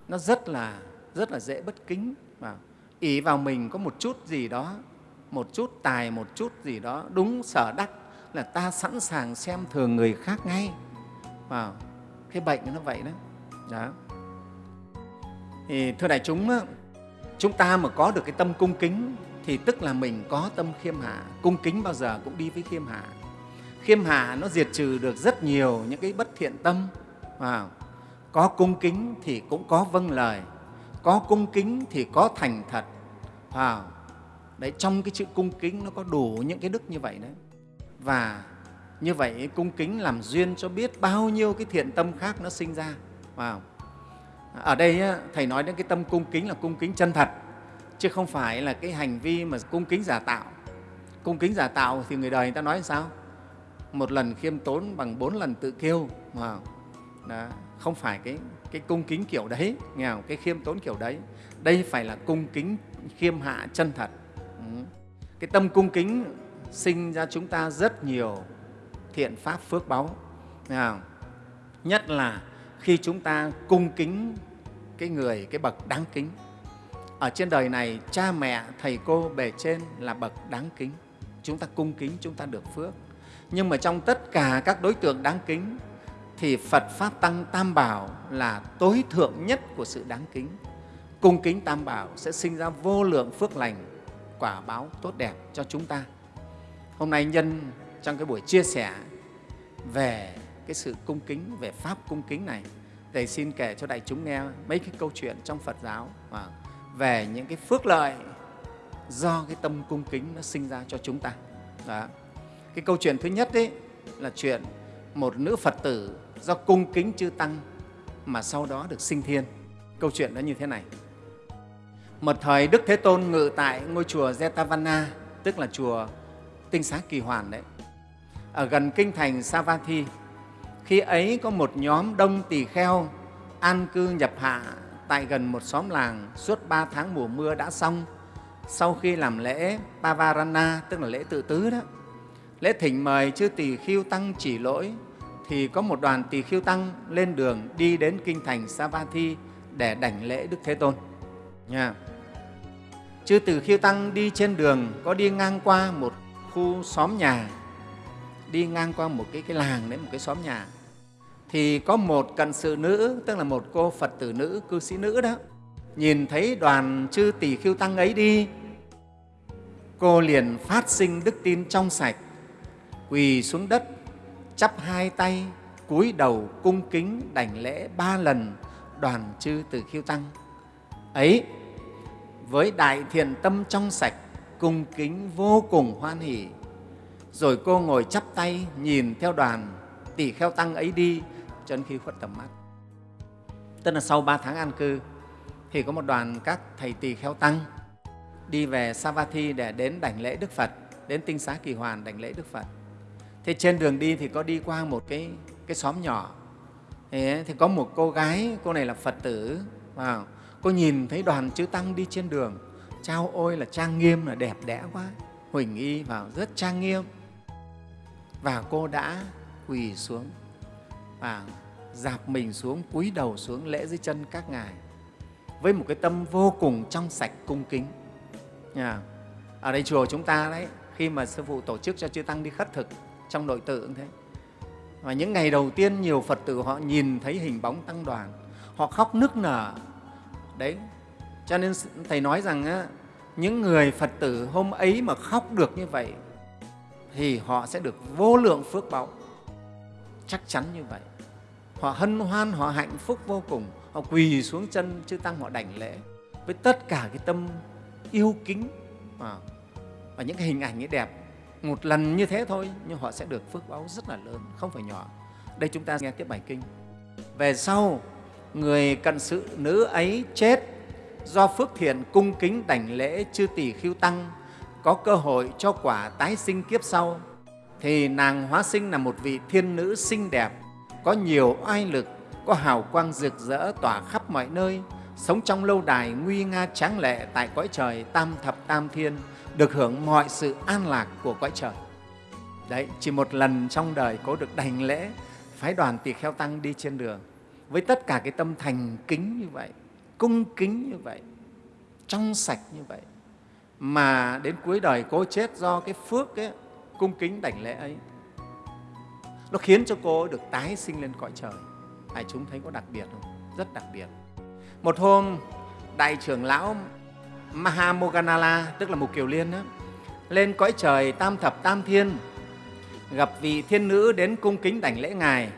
nó rất là rất là dễ bất kính vào. Ý vào mình có một chút gì đó một chút tài một chút gì đó đúng sở đắc là ta sẵn sàng xem thường người khác ngay vào. Cái bệnh nó vậy đó. đó. Thì thưa đại chúng chúng ta mà có được cái tâm cung kính thì tức là mình có tâm khiêm hạ. Cung kính bao giờ cũng đi với khiêm hạ khiêm hạ nó diệt trừ được rất nhiều những cái bất thiện tâm. À, có cung kính thì cũng có vâng lời. Có cung kính thì có thành thật. À, đấy trong cái chữ cung kính nó có đủ những cái đức như vậy đấy. Và như vậy cung kính làm duyên cho biết bao nhiêu cái thiện tâm khác nó sinh ra. À, ở đây thầy nói đến cái tâm cung kính là cung kính chân thật chứ không phải là cái hành vi mà cung kính giả tạo. Cung kính giả tạo thì người đời người ta nói sao? Một lần khiêm tốn bằng bốn lần tự kiêu mà đó, không phải cái cái cung kính kiểu đấy nghe không? cái khiêm tốn kiểu đấy đây phải là cung kính khiêm hạ chân thật ừ. cái tâm cung kính sinh ra chúng ta rất nhiều thiện pháp phước báu nghe không? nhất là khi chúng ta cung kính cái người cái bậc đáng kính ở trên đời này cha mẹ thầy cô bề trên là bậc đáng kính chúng ta cung kính chúng ta được phước nhưng mà trong tất cả các đối tượng đáng kính, thì phật pháp tăng tam bảo là tối thượng nhất của sự đáng kính. Cung kính tam bảo sẽ sinh ra vô lượng phước lành, quả báo tốt đẹp cho chúng ta. Hôm nay nhân, trong cái buổi chia sẻ về cái sự cung kính, về pháp cung kính này, thầy xin kể cho đại chúng nghe mấy cái câu chuyện trong phật giáo à, về những cái phước lợi do cái tâm cung kính nó sinh ra cho chúng ta. Đó cái câu chuyện thứ nhất ấy là chuyện một nữ phật tử do cung kính chư tăng mà sau đó được sinh thiên. Câu chuyện nó như thế này. Một thời đức thế tôn ngự tại ngôi chùa jetavana tức là chùa tinh xá kỳ hoàn đấy. Ở gần kinh thành savatthi khi ấy có một nhóm đông tỳ kheo an cư nhập hạ tại gần một xóm làng suốt ba tháng mùa mưa đã xong. Sau khi làm lễ Pavarana, tức là lễ tự tứ đó, lễ thỉnh mời chư tỳ khiêu tăng chỉ lỗi, thì có một đoàn tỳ khiêu tăng lên đường đi đến kinh thành Savatthi để đảnh lễ Đức Thế Tôn. Nha. Chư tỳ khiêu tăng đi trên đường có đi ngang qua một khu xóm nhà, đi ngang qua một cái, cái làng đấy, một cái xóm nhà. Thì có một cận sự nữ tức là một cô phật tử nữ cư sĩ nữ đó nhìn thấy đoàn chư tỷ khiêu tăng ấy đi. Cô liền phát sinh đức tin trong sạch quỳ xuống đất chắp hai tay cúi đầu cung kính đảnh lễ ba lần đoàn chư từ khiêu tăng. Ấy với đại thiện tâm trong sạch cung kính vô cùng hoan hỷ. Rồi cô ngồi chắp tay nhìn theo đoàn tỷ kheo tăng ấy đi cho đến khi khuất tầm mắt. Tức là sau ba tháng an cư thì có một đoàn các thầy tỳ kheo tăng đi về Savatthi để đến đảnh lễ Đức Phật, đến tinh xá kỳ hoàn đảnh lễ Đức Phật. Thế trên đường đi thì có đi qua một cái, cái xóm nhỏ. Thế thì có một cô gái, cô này là Phật tử, vào cô nhìn thấy đoàn chư Tăng đi trên đường, trao ôi là trang nghiêm, là đẹp đẽ quá, huỳnh y vào rất trang nghiêm. Và cô đã quỳ xuống và dạp mình xuống, cúi đầu xuống lễ dưới chân các ngài với một cái tâm vô cùng trong sạch cung kính. Ở đây chùa chúng ta đấy, khi mà sư phụ tổ chức cho chư tăng đi khất thực trong nội tự cũng thế. Và những ngày đầu tiên nhiều Phật tử họ nhìn thấy hình bóng tăng đoàn, họ khóc nức nở. Đấy, cho nên Thầy nói rằng á, những người Phật tử hôm ấy mà khóc được như vậy thì họ sẽ được vô lượng phước báu. Chắc chắn như vậy họ hân hoan họ hạnh phúc vô cùng họ quỳ xuống chân chư tăng họ đảnh lễ với tất cả cái tâm yêu kính à, và những cái hình ảnh ấy đẹp một lần như thế thôi nhưng họ sẽ được phước báo rất là lớn không phải nhỏ. Đây chúng ta nghe tiếp bài kinh. Về sau người cận sự nữ ấy chết do phước thiện cung kính đảnh lễ chư tỷ khiêu tăng có cơ hội cho quả tái sinh kiếp sau. Thì nàng hóa sinh là một vị thiên nữ xinh đẹp có nhiều oai lực, có hào quang rực rỡ tỏa khắp mọi nơi, sống trong lâu đài nguy nga tráng lệ tại cõi trời tam thập tam thiên, được hưởng mọi sự an lạc của cõi trời. Đấy, chỉ một lần trong đời có được đành lễ phái đoàn tỳ kheo tăng đi trên đường với tất cả cái tâm thành kính như vậy, cung kính như vậy, trong sạch như vậy mà đến cuối đời cô chết do cái phước ấy, cung kính đảnh lễ ấy. Nó khiến cho cô được tái sinh lên cõi trời. Ai chúng thấy có đặc biệt không? Rất đặc biệt. Một hôm đại trưởng lão Mahamoganala tức là Mục Kiều Liên đó, lên cõi trời tam thập tam thiên gặp vị thiên nữ đến cung kính đảnh lễ ngài.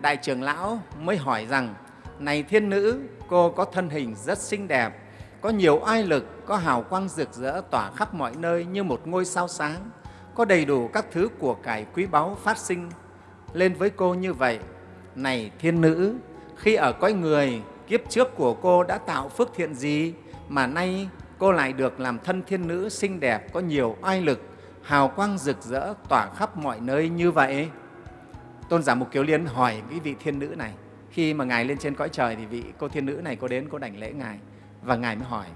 Đại trưởng lão mới hỏi rằng này thiên nữ cô có thân hình rất xinh đẹp có nhiều oai lực có hào quang rực rỡ tỏa khắp mọi nơi như một ngôi sao sáng có đầy đủ các thứ của cải quý báu phát sinh. Lên với cô như vậy này thiên nữ khi ở cõi người kiếp trước của cô đã tạo phước thiện gì mà nay cô lại được làm thân thiên nữ xinh đẹp, có nhiều oai lực, hào quang rực rỡ, tỏa khắp mọi nơi như vậy. Tôn giả mục kiều liên hỏi cái vị thiên nữ này, khi mà ngài lên trên cõi trời thì vị cô thiên nữ này có đến cô đảnh lễ ngài? Và ngài mới hỏi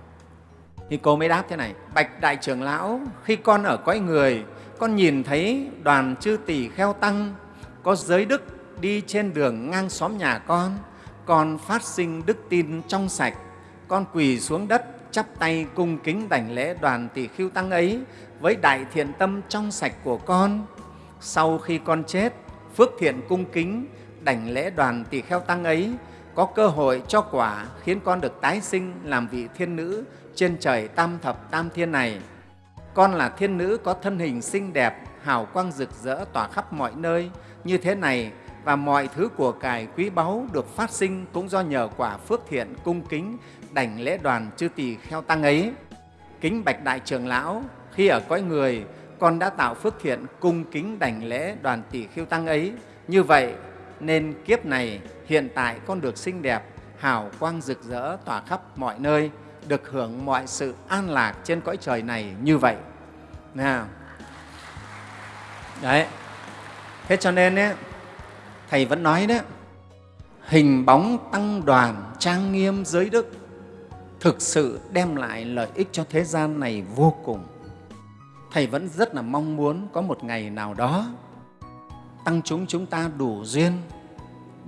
thì cô mới đáp thế này, bạch đại trưởng lão, khi con ở cõi người, con nhìn thấy đoàn chư tỷ kheo tăng, có giới đức đi trên đường ngang xóm nhà con con phát sinh đức tin trong sạch, con quỳ xuống đất chắp tay cung kính đảnh lễ đoàn tỷ khiêu tăng ấy với đại thiện tâm trong sạch của con. Sau khi con chết, phước thiện cung kính, đảnh lễ đoàn tỷ kheo tăng ấy có cơ hội cho quả khiến con được tái sinh làm vị thiên nữ trên trời tam thập tam thiên này. Con là thiên nữ có thân hình xinh đẹp, hào quang rực rỡ tỏa khắp mọi nơi. Như thế này và mọi thứ của cải quý báu được phát sinh cũng do nhờ quả phước thiện cung kính đảnh lễ đoàn chư tỳ kheo tăng ấy. Kính bạch đại trưởng lão khi ở cõi người con đã tạo phước thiện cung kính đảnh lễ đoàn tỷ khiêu tăng ấy. Như vậy nên kiếp này hiện tại con được xinh đẹp hào quang rực rỡ tỏa khắp mọi nơi được hưởng mọi sự an lạc trên cõi trời này như vậy. Nào. Đấy. Thế cho nên ấy, thầy vẫn nói đấy hình bóng tăng đoàn trang nghiêm giới đức thực sự đem lại lợi ích cho thế gian này vô cùng. Thầy vẫn rất là mong muốn có một ngày nào đó, tăng chúng chúng ta đủ duyên,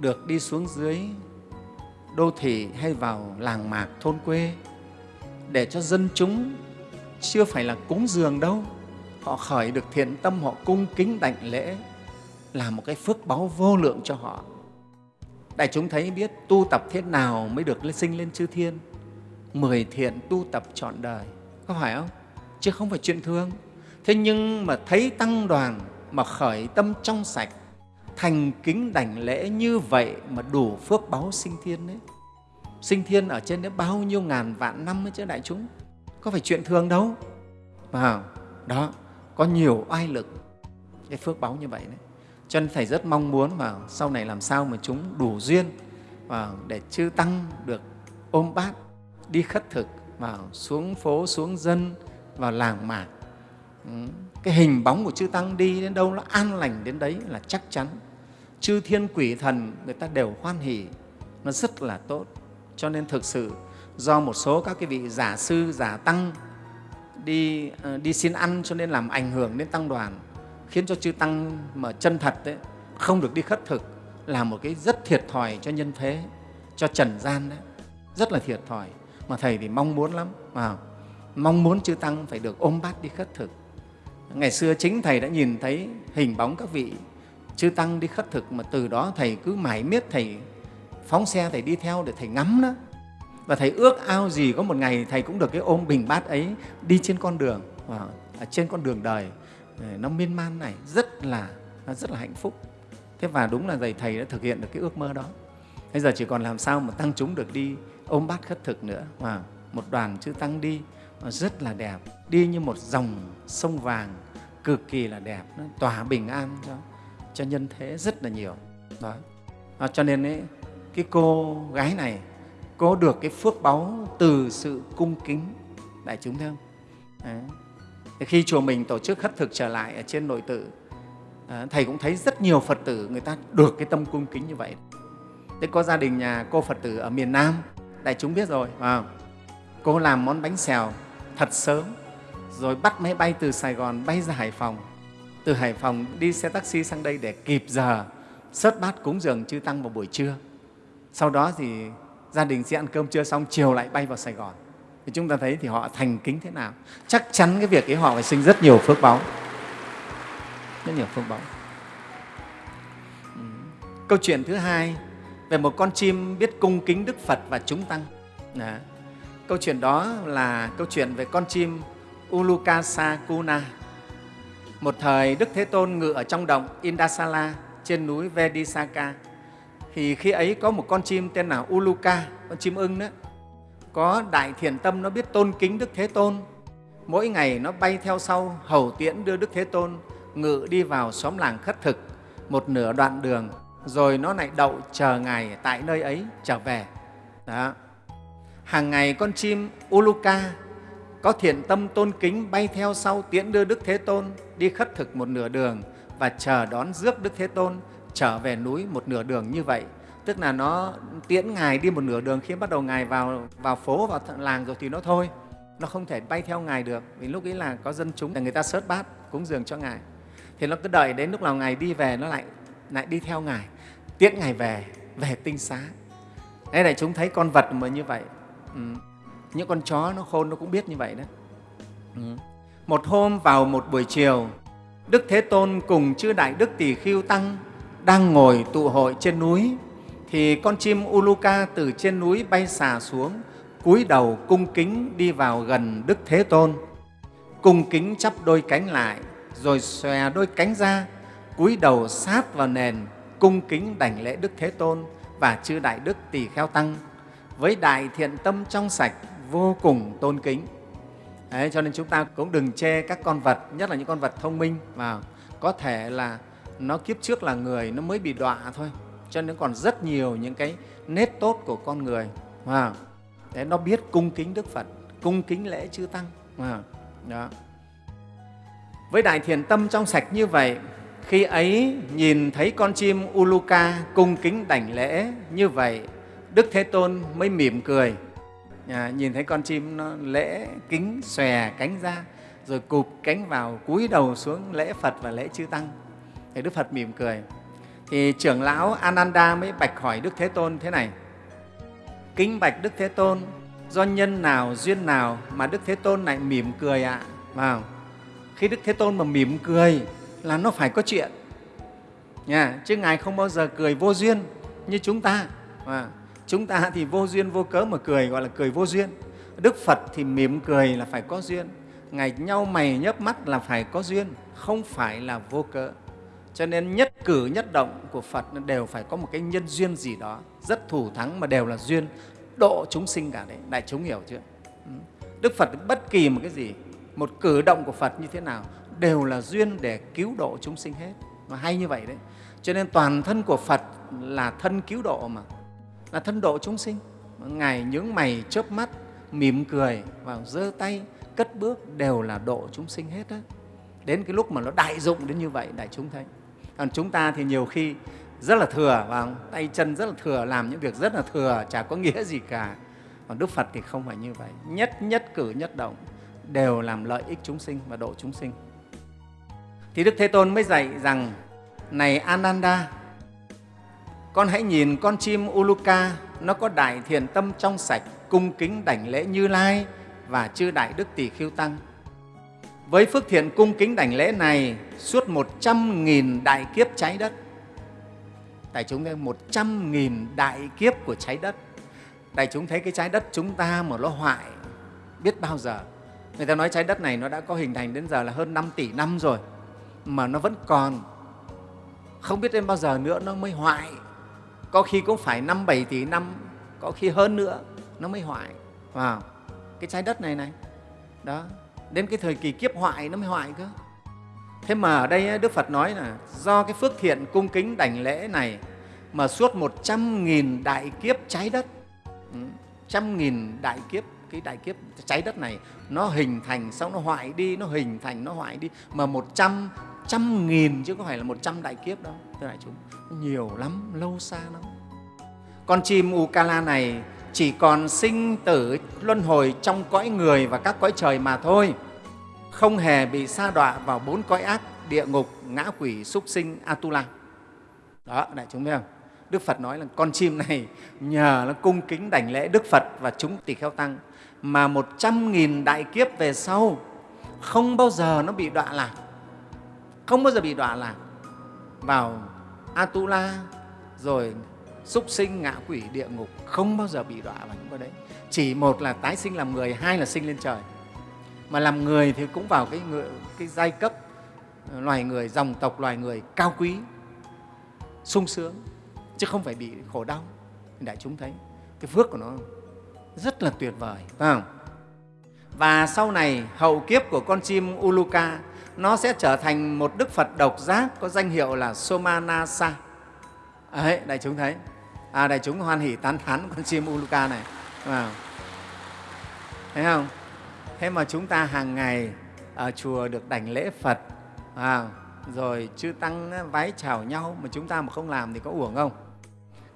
được đi xuống dưới đô thị hay vào làng mạc, thôn quê, để cho dân chúng chưa phải là cúng dường đâu, họ khởi được thiện tâm, họ cung kính đảnh lễ, là một cái phước báu vô lượng cho họ. Đại chúng thấy biết tu tập thế nào mới được sinh lên chư thiên? Mười thiện tu tập trọn đời. Có phải không? Chứ không phải chuyện thương thế nhưng mà thấy tăng đoàn mà khởi tâm trong sạch, thành kính đảnh lễ như vậy mà đủ phước báo sinh thiên đấy sinh thiên ở trên đấy bao nhiêu ngàn vạn năm ấy chứ đại chúng? Có phải chuyện thường đâu. Mà đó, có nhiều oai lực cái phước báo như vậy đấy. Cho nên thầy rất mong muốn mà sau này làm sao mà chúng đủ duyên và để chư tăng được ôm bát đi khất thực, vào xuống phố, xuống dân, vào làng mạc. Ừ, cái hình bóng của chư tăng đi đến đâu nó an lành đến đấy là chắc chắn. Chư thiên quỷ thần, người ta đều hoan hỉ nó rất là tốt. Cho nên thực sự, do một số các cái vị giả sư, giả tăng đi ờ, đi xin ăn cho nên làm ảnh hưởng đến tăng đoàn, khiến cho chư tăng mà chân thật đấy không được đi khất thực, là một cái rất thiệt thòi cho nhân thế, cho trần gian đấy. Rất là thiệt thòi mà thầy thì mong muốn lắm. Mà mong muốn chư tăng phải được ôm bát đi khất thực. Ngày xưa chính thầy đã nhìn thấy hình bóng các vị chư tăng đi khất thực mà từ đó thầy cứ mải miết, thầy phóng xe, thầy đi theo để thầy ngắm đó. Và thầy ước ao gì có một ngày thầy cũng được cái ôm bình bát ấy đi trên con đường và trên con đường đời. Nó miên man này, rất là rất là hạnh phúc. Thế và đúng là thầy thầy đã thực hiện được cái ước mơ đó. Bây giờ chỉ còn làm sao mà tăng chúng được đi ôm bát khất thực nữa. Và một đoàn chư tăng đi rất là đẹp. Đi như một dòng sông vàng cực kỳ là đẹp. Nó tỏa bình an cho cho nhân thế rất là nhiều. Đó. À, cho nên ấy, cái cô gái này có được cái phước báu từ sự cung kính. Đại chúng thấy không? Đấy. khi chùa mình tổ chức khất thực trở lại ở trên nội tự à, thầy cũng thấy rất nhiều phật tử người ta được cái tâm cung kính như vậy. Thế có gia đình nhà cô phật tử ở miền nam đại chúng biết rồi. À, cô làm món bánh xèo thật sớm rồi bắt máy bay từ sài gòn bay ra hải phòng. Từ hải phòng đi xe taxi sang đây để kịp giờ. Sớt bát cúng dường chư tăng vào buổi trưa. Sau đó thì gia đình sẽ ăn cơm trưa xong chiều lại bay vào sài gòn. Thì chúng ta thấy thì họ thành kính thế nào. Chắc chắn cái việc ấy họ phải sinh rất nhiều phước báu rất nhiều phước báu ừ. câu chuyện thứ hai về một con chim biết cung kính đức phật và chúng tăng Đó. câu chuyện đó là câu chuyện về con chim ulukasa kuna Một thời Đức Thế Tôn ngự ở trong động Indasala trên núi Vedisaka. Thì khi ấy có một con chim tên là Uluka, con chim ưng đó, có đại thiền tâm nó biết tôn kính Đức Thế Tôn. Mỗi ngày nó bay theo sau hầu tiễn đưa Đức Thế Tôn ngự đi vào xóm làng khất thực một nửa đoạn đường rồi nó lại đậu chờ Ngài tại nơi ấy trở về. Đó. Hàng ngày con chim Uluka có thiện tâm tôn kính bay theo sau tiễn đưa Đức Thế Tôn đi khất thực một nửa đường và chờ đón rước Đức Thế Tôn trở về núi một nửa đường như vậy. Tức là nó tiễn Ngài đi một nửa đường khi bắt đầu Ngài vào, vào phố, vào làng rồi thì nó thôi. Nó không thể bay theo Ngài được vì lúc ấy là có dân chúng là người ta sớt bát cúng dường cho Ngài. Thì nó cứ đợi đến lúc nào Ngài đi về nó lại lại đi theo Ngài, tiễn Ngài về, về tinh xá. Đấy này chúng thấy con vật mà như vậy. Ừ. Những con chó nó khôn nó cũng biết như vậy đó. Ừ. Một hôm vào một buổi chiều, Đức Thế Tôn cùng chư Đại Đức Tỳ khiêu Tăng đang ngồi tụ hội trên núi, thì con chim Uluka từ trên núi bay xà xuống, cúi đầu cung kính đi vào gần Đức Thế Tôn. Cung kính chắp đôi cánh lại, rồi xòe đôi cánh ra, cúi đầu sát vào nền, cung kính đảnh lễ Đức Thế Tôn và chư Đại Đức Tỳ Kheo Tăng với đại thiện tâm trong sạch, vô cùng tôn kính. Đấy, cho nên chúng ta cũng đừng chê các con vật, nhất là những con vật thông minh mà có thể là nó kiếp trước là người nó mới bị đọa thôi cho nên còn rất nhiều những cái nét tốt của con người mà để nó biết cung kính đức phật cung kính lễ chư tăng à, đó. với đại thiện tâm trong sạch như vậy khi ấy nhìn thấy con chim uluka cung kính đảnh lễ như vậy đức thế tôn mới mỉm cười. À, nhìn thấy con chim nó lễ kính xòe cánh ra rồi cụp cánh vào cúi đầu xuống lễ phật và lễ chư tăng. Thì đức phật mỉm cười. Thì trưởng lão ananda mới bạch hỏi đức thế tôn thế này. Kính bạch đức thế tôn do nhân nào duyên nào mà đức thế tôn lại mỉm cười ạ? À? vào. Khi đức thế tôn mà mỉm cười là nó phải có chuyện. Nha chứ ngài không bao giờ cười vô duyên như chúng ta. À, chúng ta thì vô duyên vô cớ mà cười gọi là cười vô duyên. Đức phật thì mỉm cười là phải có duyên. Ngài nhau mày nhấp mắt là phải có duyên không phải là vô cớ. Cho nên nhất cử nhất động của phật đều phải có một cái nhân duyên gì đó rất thủ thắng mà đều là duyên độ chúng sinh cả đấy. Đại chúng hiểu chưa? Ừ. Đức phật bất kỳ một cái gì một cử động của phật như thế nào đều là duyên để cứu độ chúng sinh hết. Mà hay như vậy đấy. Cho nên toàn thân của phật là thân cứu độ mà, là thân độ chúng sinh. Ngài nhướng mày chớp mắt, mỉm cười và giơ tay, cất bước đều là độ chúng sinh hết đó đến cái lúc mà nó đại dụng đến như vậy, đại chúng thấy. Còn chúng ta thì nhiều khi rất là thừa và tay chân rất là thừa, làm những việc rất là thừa, chả có nghĩa gì cả. Còn đức phật thì không phải như vậy. Nhất nhất cử nhất động đều làm lợi ích chúng sinh và độ chúng sinh thì đức thế tôn mới dạy rằng, này ananda, con hãy nhìn con chim uluka, nó có đại thiền tâm trong sạch, cung kính đảnh lễ như lai và chư đại đức tỷ khiêu tăng. Với phước thiện cung kính đảnh lễ này, suốt một trăm nghìn đại kiếp trái đất. Đại chúng thấy một trăm nghìn đại kiếp của trái đất. Đại chúng thấy cái trái đất chúng ta mà nó hoại, biết bao giờ. Người ta nói trái đất này nó đã có hình thành đến giờ là hơn 5 tỷ năm rồi mà nó vẫn còn. Không biết đến bao giờ nữa nó mới hoại. Có khi cũng phải năm bảy tỷ năm, có khi hơn nữa nó mới hoại. Vào wow. cái trái đất này này. Đó, đến cái thời kỳ kiếp hoại nó mới hoại cơ. Thế mà ở đây đức phật nói là do cái phước thiện cung kính đảnh lễ này mà suốt một trăm nghìn đại kiếp trái đất. Ừ, trăm nghìn đại kiếp, cái đại kiếp trái đất này nó hình thành, xong nó hoại đi, nó hình thành, nó hoại đi mà một trăm trăm nghìn chứ không phải là một trăm đại kiếp đâu, thưa đại chúng. Nhiều lắm, lâu xa lắm. Con chim ukala này chỉ còn sinh tử luân hồi trong cõi người và các cõi trời mà thôi. Không hề bị sa đọa vào bốn cõi ác, địa ngục, ngã quỷ, súc sinh, atula. Đó, đại chúng thấy không? Đức phật nói là con chim này nhờ nó cung kính đảnh lễ đức phật và chúng tỳ kheo tăng mà một trăm nghìn đại kiếp về sau không bao giờ nó bị đọa lạc không bao giờ bị đọa lạc. Vào atula rồi súc sinh ngạ quỷ địa ngục không bao giờ bị đọa vào những cái đấy. Chỉ một là tái sinh làm người hai là sinh lên trời. Mà làm người thì cũng vào cái, người, cái giai cấp ờ, loài người dòng tộc loài người cao quý sung sướng chứ không phải bị khổ đau. Đại chúng thấy cái phước của nó rất là tuyệt vời phải không? và sau này hậu kiếp của con chim Uluka nó sẽ trở thành một đức Phật độc giác có danh hiệu là Somanasa. À, Đấy, đại chúng thấy. À, đại chúng hoan hỷ tán thán con chim Uluka này. Wow. Thấy không? Thế mà chúng ta hàng ngày ở chùa được đảnh lễ Phật, à, rồi chư Tăng vái chào nhau mà chúng ta mà không làm thì có uổng không?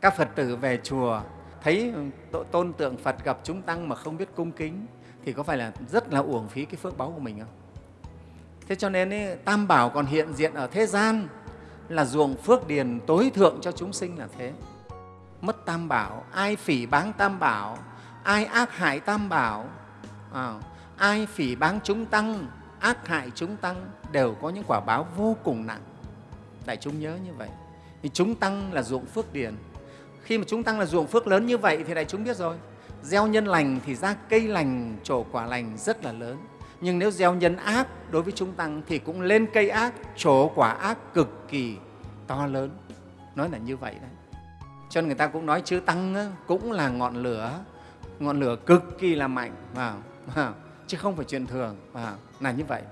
Các Phật tử về chùa thấy tôn tượng Phật gặp chúng Tăng mà không biết cung kính thì có phải là rất là uổng phí cái phước báu của mình không? Thế cho nên ấy, Tam Bảo còn hiện diện ở thế gian là ruộng phước điền tối thượng cho chúng sinh là thế. Mất Tam Bảo, ai phỉ báng Tam Bảo, ai ác hại Tam Bảo, à, ai phỉ báng chúng Tăng, ác hại chúng Tăng đều có những quả báo vô cùng nặng. Đại chúng nhớ như vậy. Thì chúng Tăng là ruộng phước điền. Khi mà chúng Tăng là ruộng phước lớn như vậy thì đại chúng biết rồi, gieo nhân lành thì ra cây lành, trổ quả lành rất là lớn nhưng nếu gieo nhân ác đối với chúng tăng thì cũng lên cây ác, trổ quả ác cực kỳ to lớn. Nói là như vậy đấy. Cho nên người ta cũng nói chữ tăng cũng là ngọn lửa. Ngọn lửa cực kỳ là mạnh vào chứ không phải chuyện thường vào là như vậy.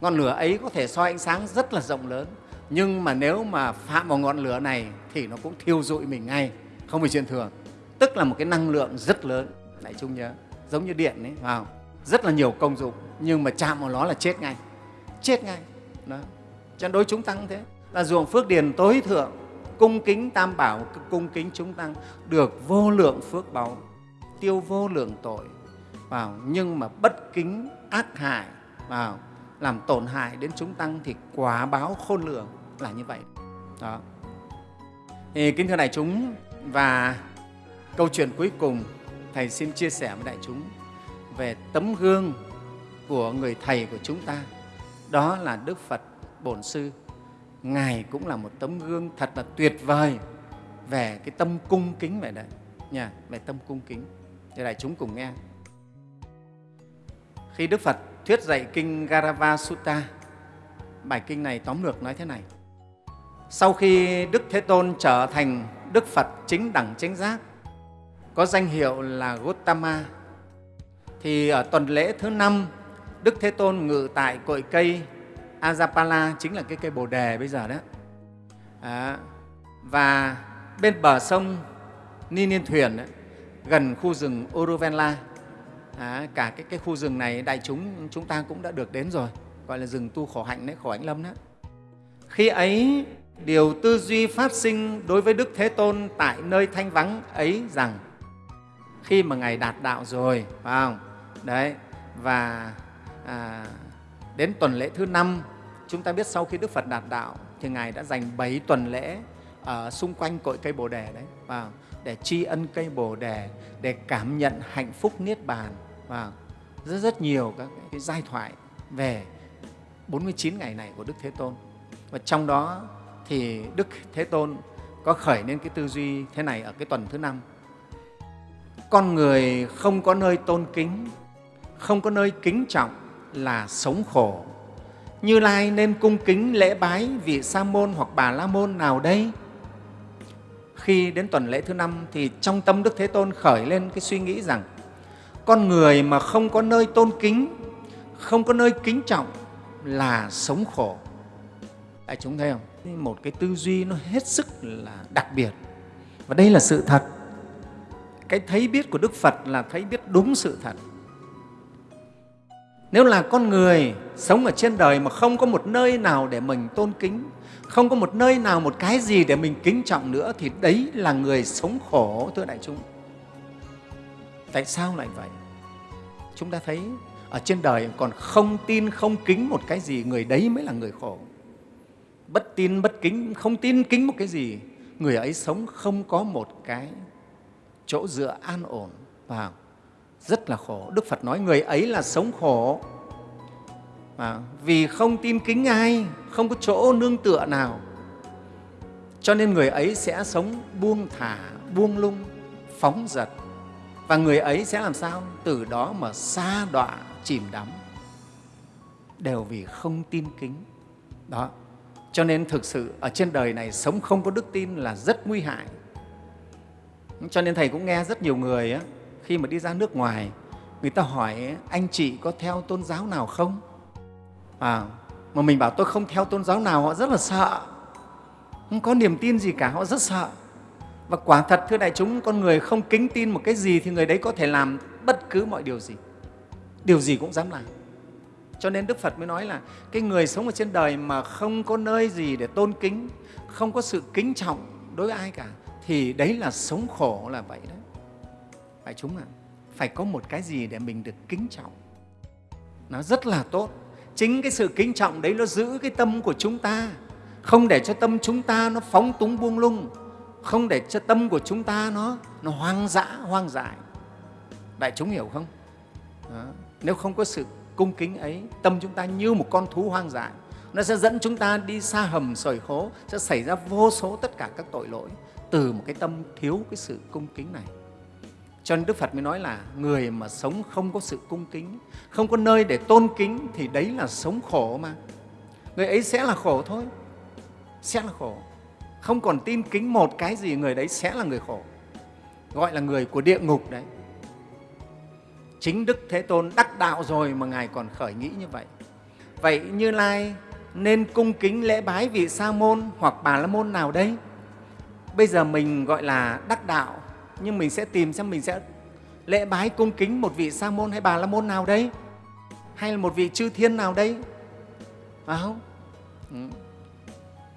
Ngọn lửa ấy có thể soi ánh sáng rất là rộng lớn. Nhưng mà nếu mà phạm vào ngọn lửa này thì nó cũng thiêu rụi mình ngay, không phải chuyện thường. Tức là một cái năng lượng rất lớn. Đại chung nhớ, giống như điện ấy vào rất là nhiều công dụng, nhưng mà chạm vào nó là chết ngay. Chết ngay. Đó. cho đối chúng tăng thế. Là ruộng phước điền tối thượng, cung kính tam bảo cung kính chúng tăng, được vô lượng phước báu tiêu vô lượng tội vào. Nhưng mà bất kính ác hại vào, làm tổn hại đến chúng tăng thì quả báo khôn lường là như vậy. Đó. Thì kính thưa đại chúng, và câu chuyện cuối cùng, thầy xin chia sẻ với đại chúng về tấm gương của người thầy của chúng ta. Đó là đức phật bổn sư. Ngài cũng là một tấm gương thật là tuyệt vời về cái tâm cung kính vậy đấy nha về tâm cung kính. Để đại chúng cùng nghe. Khi đức phật thuyết dạy kinh garava sutta bài kinh này tóm lược nói thế này. Sau khi đức thế tôn trở thành đức phật chính đẳng chánh giác, có danh hiệu là Gautama thì ở tuần lễ thứ năm Đức Thế Tôn ngự tại cội cây Ajapala chính là cái cây Bồ đề bây giờ đó. À, và bên bờ sông Ni Niên Thuyền ấy, gần khu rừng Uruvenla, à, cả cái, cái khu rừng này đại chúng chúng ta cũng đã được đến rồi gọi là rừng tu khổ hạnh đấy khổ hạnh lâm đó. Khi ấy điều tư duy phát sinh đối với đức thế tôn tại nơi thanh vắng ấy rằng khi mà ngài đạt đạo rồi phải không? Đấy và à, đến tuần lễ thứ năm chúng ta biết sau khi đức phật đạt đạo thì ngài đã dành bảy tuần lễ ở xung quanh cội cây bồ đề đấy và để tri ân cây bồ đề để cảm nhận hạnh phúc niết bàn và rất rất nhiều các cái giai thoại về 49 ngày này của Đức Thế Tôn. Và trong đó thì Đức Thế Tôn có khởi lên cái tư duy thế này ở cái tuần thứ năm. Con người không có nơi tôn kính không có nơi kính trọng là sống khổ. Như Lai nên cung kính lễ bái vị Sa môn hoặc Bà La môn nào đây? Khi đến tuần lễ thứ năm thì trong tâm Đức Thế Tôn khởi lên cái suy nghĩ rằng con người mà không có nơi tôn kính, không có nơi kính trọng là sống khổ. Đại chúng thấy không? Một cái tư duy nó hết sức là đặc biệt. Và đây là sự thật. Cái thấy biết của Đức Phật là thấy biết đúng sự thật. Nếu là con người sống ở trên đời mà không có một nơi nào để mình tôn kính, không có một nơi nào, một cái gì để mình kính trọng nữa thì đấy là người sống khổ, thưa đại chúng. Tại sao lại vậy? Chúng ta thấy ở trên đời còn không tin, không kính một cái gì, người đấy mới là người khổ. Bất tin, bất kính, không tin, kính một cái gì, người ấy sống không có một cái chỗ dựa an ổn vào rất là khổ. Đức phật nói người ấy là sống khổ. À, vì không tin kính ai không có chỗ nương tựa nào. Cho nên người ấy sẽ sống buông thả buông lung phóng dật. Và người ấy sẽ làm sao? Từ đó mà xa đọa chìm đắm. Đều vì không tin kính. Đó. Cho nên thực sự ở trên đời này sống không có đức tin là rất nguy hại. Cho nên thầy cũng nghe rất nhiều người á, khi mà đi ra nước ngoài người ta hỏi anh chị có theo tôn giáo nào không? À, mà mình bảo tôi không theo tôn giáo nào họ rất là sợ. Không có niềm tin gì cả họ rất sợ. Và quả thật thưa đại chúng con người không kính tin một cái gì thì người đấy có thể làm bất cứ mọi điều gì. Điều gì cũng dám làm. Cho nên đức phật mới nói là cái người sống ở trên đời mà không có nơi gì để tôn kính không có sự kính trọng đối với ai cả thì đấy là sống khổ là vậy đó phải chúng ạ à? phải có một cái gì để mình được kính trọng. Nó rất là tốt. Chính cái sự kính trọng đấy nó giữ cái tâm của chúng ta. Không để cho tâm chúng ta nó phóng túng buông lung. Không để cho tâm của chúng ta nó nó hoang dã hoang dại. Đại chúng hiểu không? Đó. nếu không có sự cung kính ấy tâm chúng ta như một con thú hoang dại. Nó sẽ dẫn chúng ta đi xa hầm sỏi hố, sẽ xảy ra vô số tất cả các tội lỗi từ một cái tâm thiếu cái sự cung kính này cho nên Đức Phật mới nói là người mà sống không có sự cung kính, không có nơi để tôn kính thì đấy là sống khổ mà. Người ấy sẽ là khổ thôi, sẽ là khổ. Không còn tin kính một cái gì, người đấy sẽ là người khổ. Gọi là người của địa ngục đấy. Chính Đức Thế Tôn đắc đạo rồi mà Ngài còn khởi nghĩ như vậy. Vậy Như Lai nên cung kính lễ bái vị Sa môn hoặc Bà La môn nào đây? Bây giờ mình gọi là đắc đạo nhưng mình sẽ tìm xem mình sẽ lễ bái cung kính một vị sa môn hay bà la môn nào đây? Hay là một vị chư thiên nào đây? Phải không? Ừ.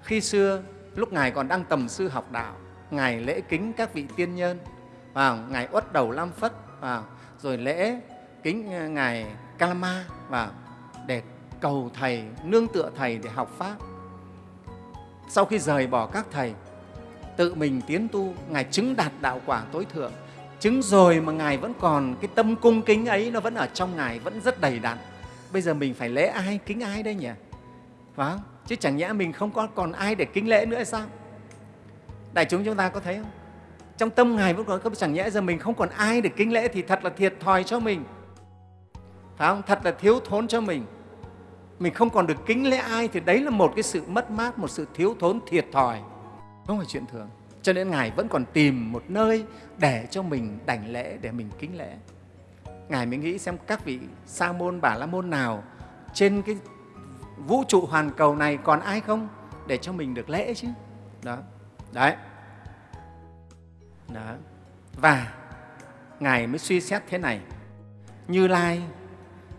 Khi xưa, lúc ngài còn đang tầm sư học đạo, ngài lễ kính các vị tiên nhân vào ngài uất đầu lam phất vào rồi lễ kính ờ, ngài kalama vào để cầu thầy, nương tựa thầy để học pháp. Sau khi rời bỏ các thầy tự mình tiến tu, ngài chứng đạt đạo quả tối thượng. Chứng rồi mà ngài vẫn còn cái tâm cung kính ấy nó vẫn ở trong ngài, vẫn rất đầy đặn. Bây giờ mình phải lễ ai, kính ai đây nhỉ? Phải không? Chứ chẳng nhẽ mình không có còn ai để kính lễ nữa hay sao? Đại chúng chúng ta có thấy không? Trong tâm ngài vẫn còn không chẳng nhẽ giờ mình không còn ai để kính lễ thì thật là thiệt thòi cho mình. Phải không? Thật là thiếu thốn cho mình. Mình không còn được kính lễ ai thì đấy là một cái sự mất mát, một sự thiếu thốn thiệt thòi không phải chuyện thường. Cho nên ngài vẫn còn tìm một nơi để cho mình đảnh lễ, để mình kính lễ. Ngài mới nghĩ xem các vị sa môn, bà la môn nào trên cái vũ trụ hoàn cầu này còn ai không để cho mình được lễ chứ? Đó. Đấy. Đó. Và ngài mới suy xét thế này. Như lai,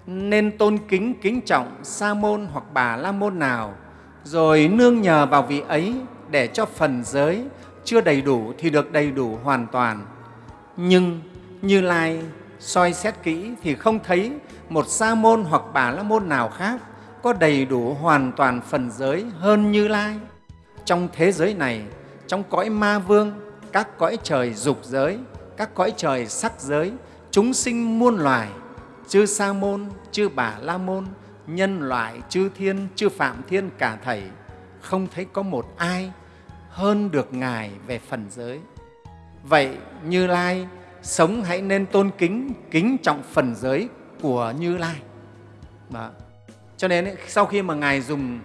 nên tôn kính kính trọng sa môn hoặc bà la môn nào, rồi nương nhờ vào vị ấy để cho phần giới chưa đầy đủ thì được đầy đủ hoàn toàn. Nhưng Như Lai soi xét kỹ thì không thấy một sa môn hoặc bà la môn nào khác có đầy đủ hoàn toàn phần giới hơn Như Lai. Trong thế giới này, trong cõi ma vương, các cõi trời dục giới, các cõi trời sắc giới, chúng sinh muôn loài, chư sa môn, chư bà la môn, nhân loại, chư thiên, chư phạm thiên cả thầy, không thấy có một ai hơn được Ngài về phần giới. Vậy Như Lai sống hãy nên tôn kính, kính trọng phần giới của Như Lai. Đó. Cho nên ấy, sau khi mà Ngài dùng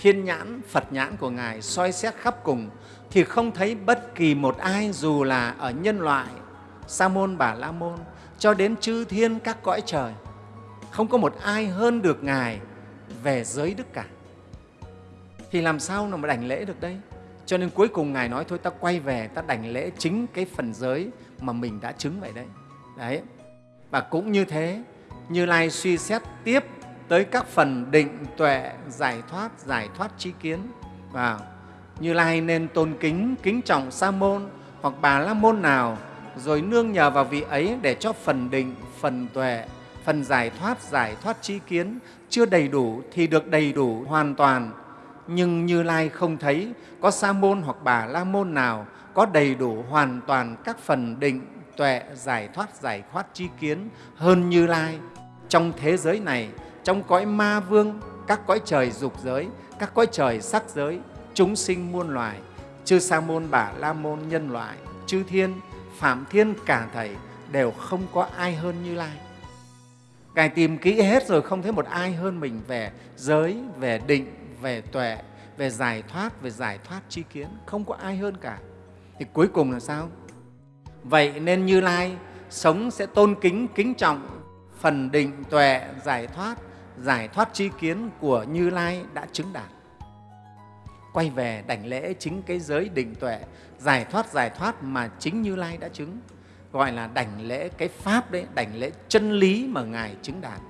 thiên nhãn, Phật nhãn của Ngài soi xét khắp cùng thì không thấy bất kỳ một ai dù là ở nhân loại, Sa môn, Bà La môn cho đến chư thiên các cõi trời. Không có một ai hơn được Ngài về giới đức cả. Thì làm sao mà đảnh lễ được đây? Cho nên cuối cùng Ngài nói thôi ta quay về ta đảnh lễ chính cái phần giới mà mình đã chứng vậy đấy. Đấy. Và cũng như thế, Như Lai suy xét tiếp tới các phần định, tuệ, giải thoát, giải thoát trí kiến. Và Như Lai nên tôn kính, kính trọng Sa môn hoặc Bà La môn nào rồi nương nhờ vào vị ấy để cho phần định, phần tuệ, phần giải thoát, giải thoát trí kiến chưa đầy đủ thì được đầy đủ hoàn toàn nhưng Như Lai không thấy có sa môn hoặc bà la môn nào có đầy đủ hoàn toàn các phần định, tuệ, giải thoát, giải thoát chi kiến hơn Như Lai. Trong thế giới này, trong cõi ma vương, các cõi trời dục giới, các cõi trời sắc giới, chúng sinh muôn loài, chư sa môn bà la môn nhân loại chư thiên phạm thiên cả thầy đều không có ai hơn như lai ngài tìm kỹ hết rồi không thấy một ai hơn mình về giới về định về tuệ, về giải thoát, về giải thoát tri kiến, không có ai hơn cả. Thì cuối cùng là sao? Vậy nên như lai sống sẽ tôn kính kính trọng phần định tuệ, giải thoát giải thoát tri kiến của như lai đã chứng đạt. Quay về đảnh lễ chính cái giới định tuệ, giải thoát giải thoát mà chính như lai đã chứng, gọi là đảnh lễ cái pháp đấy, đảnh lễ chân lý mà ngài chứng đạt.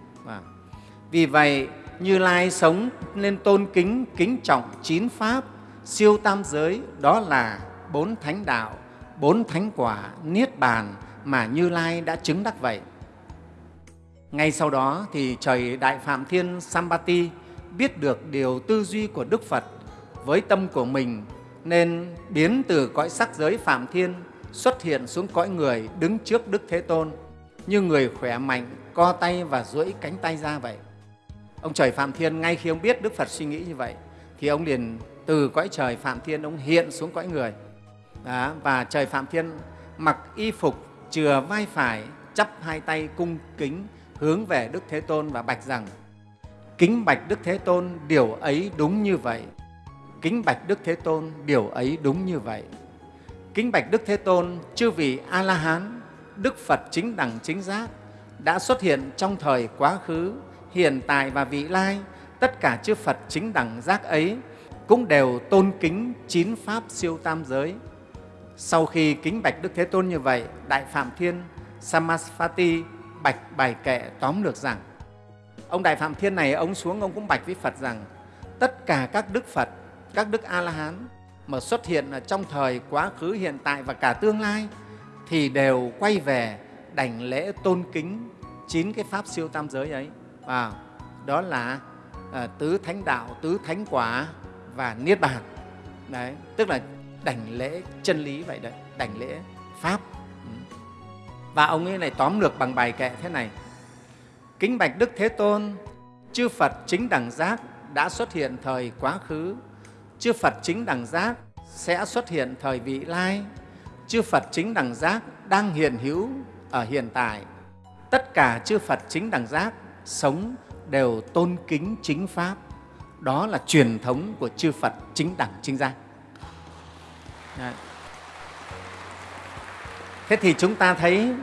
Vì vậy như lai sống nên tôn kính kính trọng chín pháp siêu tam giới đó là bốn thánh đạo bốn thánh quả niết bàn mà như lai đã chứng đắc vậy ngay sau đó thì trời đại phạm thiên sambati biết được điều tư duy của đức phật với tâm của mình nên biến từ cõi sắc giới phạm thiên xuất hiện xuống cõi người đứng trước Đức Thế Tôn như người khỏe mạnh, co tay và duỗi cánh tay ra vậy. Ông trời Phạm Thiên ngay khi ông biết Đức Phật suy nghĩ như vậy thì ông liền từ cõi trời Phạm Thiên ông hiện xuống cõi người. Đó, và trời Phạm Thiên mặc y phục chừa vai phải, chắp hai tay cung kính hướng về Đức Thế Tôn và bạch rằng Kính bạch Đức Thế Tôn, điều ấy đúng như vậy. Kính bạch Đức Thế Tôn, điều ấy đúng như vậy. Kính bạch Đức Thế Tôn, chư vị A-la-hán, Đức Phật chính đẳng chính giác đã xuất hiện trong thời quá khứ, hiện tại và vị lai. Tất cả chư Phật chính đẳng giác ấy cũng đều tôn kính chín pháp siêu tam giới. Sau khi kính bạch Đức Thế Tôn như vậy, Đại Phạm Thiên Samasvati bạch bài kệ tóm lược rằng ông Đại Phạm Thiên này, ông xuống ông cũng bạch với Phật rằng tất cả các Đức Phật, các Đức A-la-hán mà xuất hiện ở trong thời quá khứ, hiện tại và cả tương lai thì đều quay về đảnh lễ tôn kính chín cái pháp siêu tam giới ấy. À, đó là à, tứ thánh đạo, tứ thánh quả và niết bàn. Đấy, tức là đảnh lễ chân lý vậy đấy, đảnh lễ pháp. Ừ. Và ông ấy này tóm lược bằng bài kệ thế này. Kính bạch Đức Thế Tôn, chư Phật chính đẳng giác đã xuất hiện thời quá khứ, chư Phật chính đẳng giác sẽ xuất hiện thời vị lai, chư Phật chính đẳng giác đang hiện hữu ở hiện tại. Tất cả chư Phật chính đẳng giác sống đều tôn kính chính Pháp. Đó là truyền thống của chư Phật chính đẳng, chính giác. Đấy. Thế thì chúng ta thấy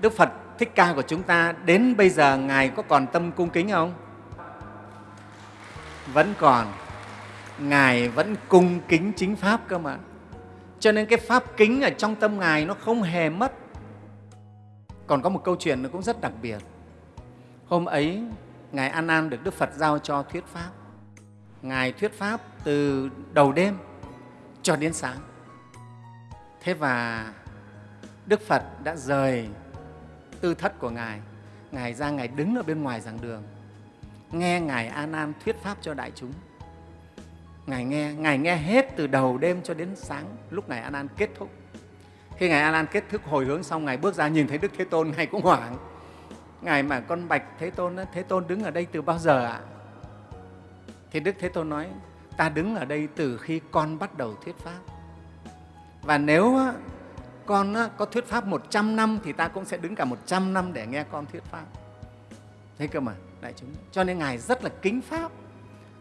Đức Phật Thích Ca của chúng ta đến bây giờ Ngài có còn tâm cung kính không? Vẫn còn. Ngài vẫn cung kính chính Pháp cơ mà. Cho nên cái Pháp kính ở trong tâm Ngài nó không hề mất. Còn có một câu chuyện nó cũng rất đặc biệt. Hôm ấy, Ngài An An được Đức Phật giao cho thuyết Pháp. Ngài thuyết Pháp từ đầu đêm cho đến sáng. Thế và Đức Phật đã rời tư thất của Ngài. Ngài ra Ngài đứng ở bên ngoài giảng đường, nghe Ngài An An thuyết Pháp cho đại chúng. Ngài nghe, Ngài nghe hết từ đầu đêm cho đến sáng lúc Ngài An An kết thúc. Khi Ngài An An kết thúc hồi hướng xong, Ngài bước ra nhìn thấy Đức Thế Tôn, Ngài cũng hoảng. Ngài mà con bạch Thế Tôn, Thế Tôn đứng ở đây từ bao giờ ạ? Thì Đức Thế Tôn nói, ta đứng ở đây từ khi con bắt đầu thuyết Pháp. Và nếu con có thuyết Pháp 100 năm thì ta cũng sẽ đứng cả 100 năm để nghe con thuyết Pháp. Thế cơ mà, đại chúng. Cho nên Ngài rất là kính Pháp.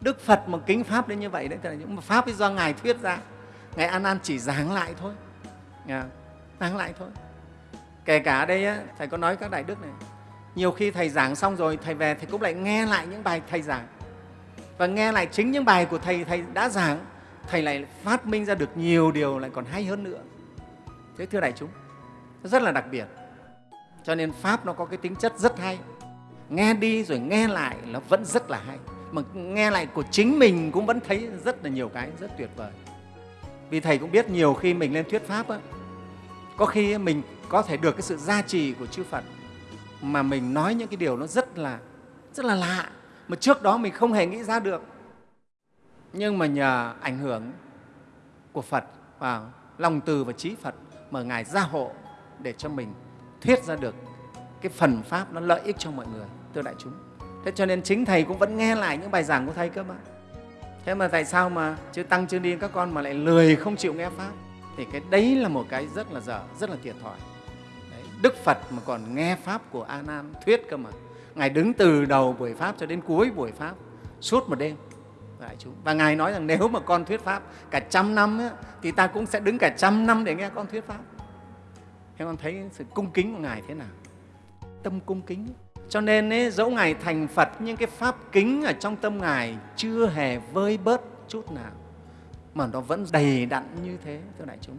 Đức Phật mà kính Pháp đến như vậy đấy, là những Pháp do Ngài thuyết ra. Ngài An An chỉ giảng lại thôi. Dạ, giảng lại thôi. Kể cả ở đây, Thầy có nói các đại đức này, nhiều khi Thầy giảng xong rồi, Thầy về Thầy cũng lại nghe lại những bài Thầy giảng. Và nghe lại chính những bài của Thầy, Thầy đã giảng, Thầy lại phát minh ra được nhiều điều lại còn hay hơn nữa. Thế thưa đại chúng, rất là đặc biệt. Cho nên Pháp nó có cái tính chất rất hay. Nghe đi rồi nghe lại nó vẫn rất là hay mà nghe lại của chính mình cũng vẫn thấy rất là nhiều cái rất tuyệt vời vì thầy cũng biết nhiều khi mình lên thuyết pháp á, có khi mình có thể được cái sự gia trì của chư Phật mà mình nói những cái điều nó rất là rất là lạ mà trước đó mình không hề nghĩ ra được nhưng mà nhờ ảnh hưởng của Phật và lòng từ và trí Phật mà Ngài gia hộ để cho mình thuyết ra được cái phần Pháp nó lợi ích cho mọi người, thưa đại chúng. Thế cho nên chính Thầy cũng vẫn nghe lại những bài giảng của Thầy cơ mà. thế mà tại sao mà chứ tăng chưa đi các con mà lại lười không chịu nghe pháp thì cái đấy là một cái rất là dở rất là thiệt thòi đức phật mà còn nghe pháp của a nan thuyết cơ mà. Ngài đứng từ đầu buổi pháp cho đến cuối buổi pháp suốt một đêm. Đại chúng và ngài nói rằng nếu mà con thuyết pháp cả trăm năm ấy, thì ta cũng sẽ đứng cả trăm năm để nghe con thuyết pháp. Thế con thấy sự cung kính của ngài thế nào? Tâm cung kính. Cho nên ấy, dẫu ngài thành phật nhưng cái pháp kính ở trong tâm ngài chưa hề vơi bớt chút nào. Mà nó vẫn đầy đặn như thế thưa đại chúng.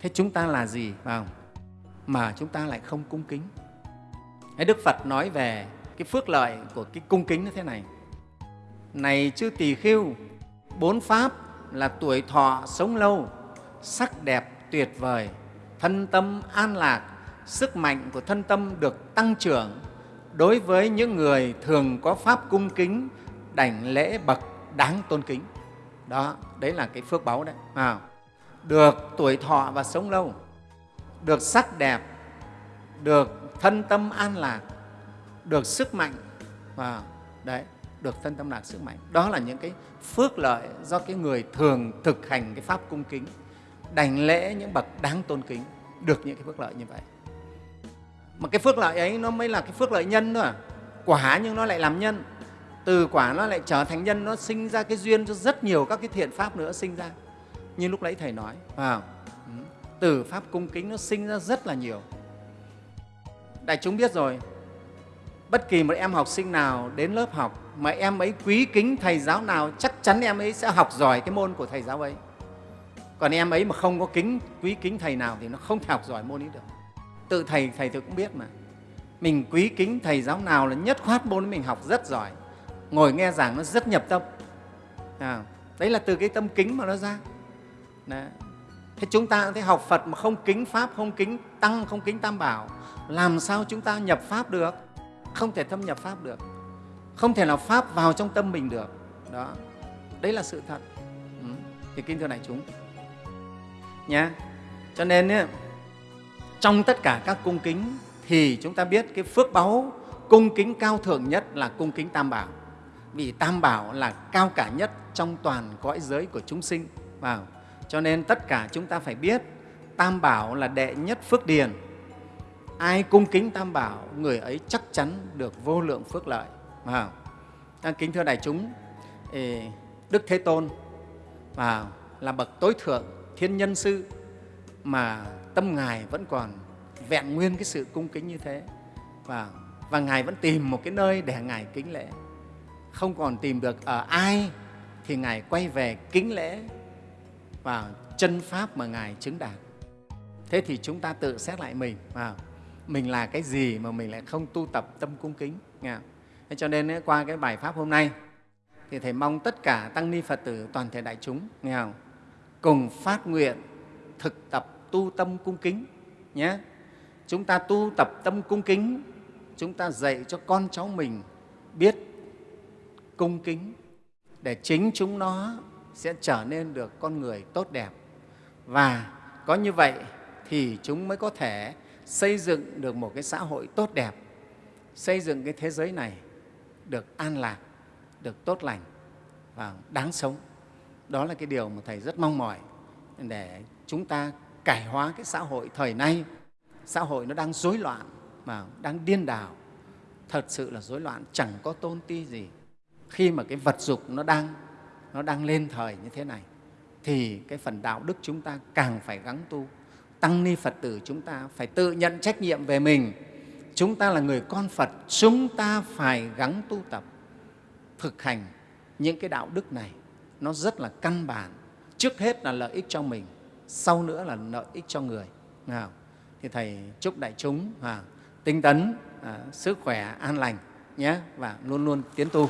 Thế chúng ta là gì vào mà chúng ta lại không cung kính Đức Phật nói về cái phước lợi của cái cung kính như thế này. Này chư tỳ khưu, bốn pháp là tuổi thọ sống lâu, sắc đẹp tuyệt vời, thân tâm an lạc, sức mạnh của thân tâm được tăng trưởng đối với những người thường có pháp cung kính, đảnh lễ bậc đáng tôn kính. Đó, đấy là cái phước báu đấy. À, được tuổi thọ và sống lâu, được sắc đẹp, được thân tâm an lạc, được sức mạnh và đấy, được thân tâm lạc sức mạnh. Đó là những cái phước lợi do cái người thường thực hành cái pháp cung kính, đành lễ những bậc đáng tôn kính, được những cái phước lợi như vậy. Mà cái phước lợi ấy nó mới là cái phước lợi nhân nữa. À. Quả nhưng nó lại làm nhân. Từ quả nó lại trở thành nhân, nó sinh ra cái duyên cho rất nhiều các cái thiện pháp nữa sinh ra. Như lúc nãy Thầy nói, vào từ pháp cung kính nó sinh ra rất là nhiều. Đại chúng biết rồi bất kỳ một em học sinh nào đến lớp học mà em ấy quý kính thầy giáo nào chắc chắn em ấy sẽ học giỏi cái môn của thầy giáo ấy. Còn em ấy mà không có kính quý kính thầy nào thì nó không thể học giỏi môn ấy được. Tự thầy thầy tự cũng biết mà. Mình quý kính thầy giáo nào là nhất khoát môn mình học rất giỏi ngồi nghe giảng nó rất nhập tâm. À, đấy là từ cái tâm kính mà nó ra. Đấy thế chúng ta thấy học phật mà không kính pháp không kính tăng không kính tam bảo làm sao chúng ta nhập pháp được? Không thể thâm nhập pháp được. Không thể nào pháp vào trong tâm mình được. Đó. Đấy là sự thật. Ừ. thì kính thưa đại chúng. Nhé cho nên ấy, trong tất cả các cung kính thì chúng ta biết cái phước báu cung kính cao thượng nhất là cung kính tam bảo. Vì tam bảo là cao cả nhất trong toàn cõi giới của chúng sinh. Vào cho nên tất cả chúng ta phải biết tam bảo là đệ nhất phước điền. Ai cung kính tam bảo người ấy chắc chắn được vô lượng phước lợi à, kính thưa đại chúng đức thế tôn và là bậc tối thượng thiên nhân sư mà tâm ngài vẫn còn vẹn nguyên cái sự cung kính như thế và và ngài vẫn tìm một cái nơi để ngài kính lễ. Không còn tìm được ở ai thì ngài quay về kính lễ vào chân pháp mà ngài chứng đạt. Thế thì chúng ta tự xét lại mình vào mình là cái gì mà mình lại không tu tập tâm cung kính, nghe Thế cho nên eh, qua cái bài pháp hôm nay, thì thầy mong tất cả tăng ni phật tử, toàn thể đại chúng, nghe không? cùng phát nguyện thực tập tu tâm cung kính, nhé. Chúng ta tu tập tâm cung kính, chúng ta dạy cho con cháu mình biết cung kính, để chính chúng nó sẽ trở nên được con người tốt đẹp và có như vậy thì chúng mới có thể xây dựng được một cái xã hội tốt đẹp, xây dựng cái thế giới này được an lạc, được tốt lành và đáng sống. Đó là cái điều mà Thầy rất mong mỏi để chúng ta cải hóa cái xã hội thời nay. Xã hội nó đang rối loạn, mà đang điên đảo, thật sự là rối loạn, chẳng có tôn ti gì. Khi mà cái vật dục nó đang, nó đang lên thời như thế này, thì cái phần đạo đức chúng ta càng phải gắng tu. Tăng ni phật tử chúng ta phải tự nhận trách nhiệm về mình. Chúng ta là người con phật chúng ta phải gắng tu tập thực hành những cái đạo đức này. Nó rất là căn bản. Trước hết là lợi ích cho mình sau nữa là lợi ích cho người. Nào thì thầy chúc đại chúng à, tinh tấn à, sức khỏe an lành nhé và luôn luôn tiến tu.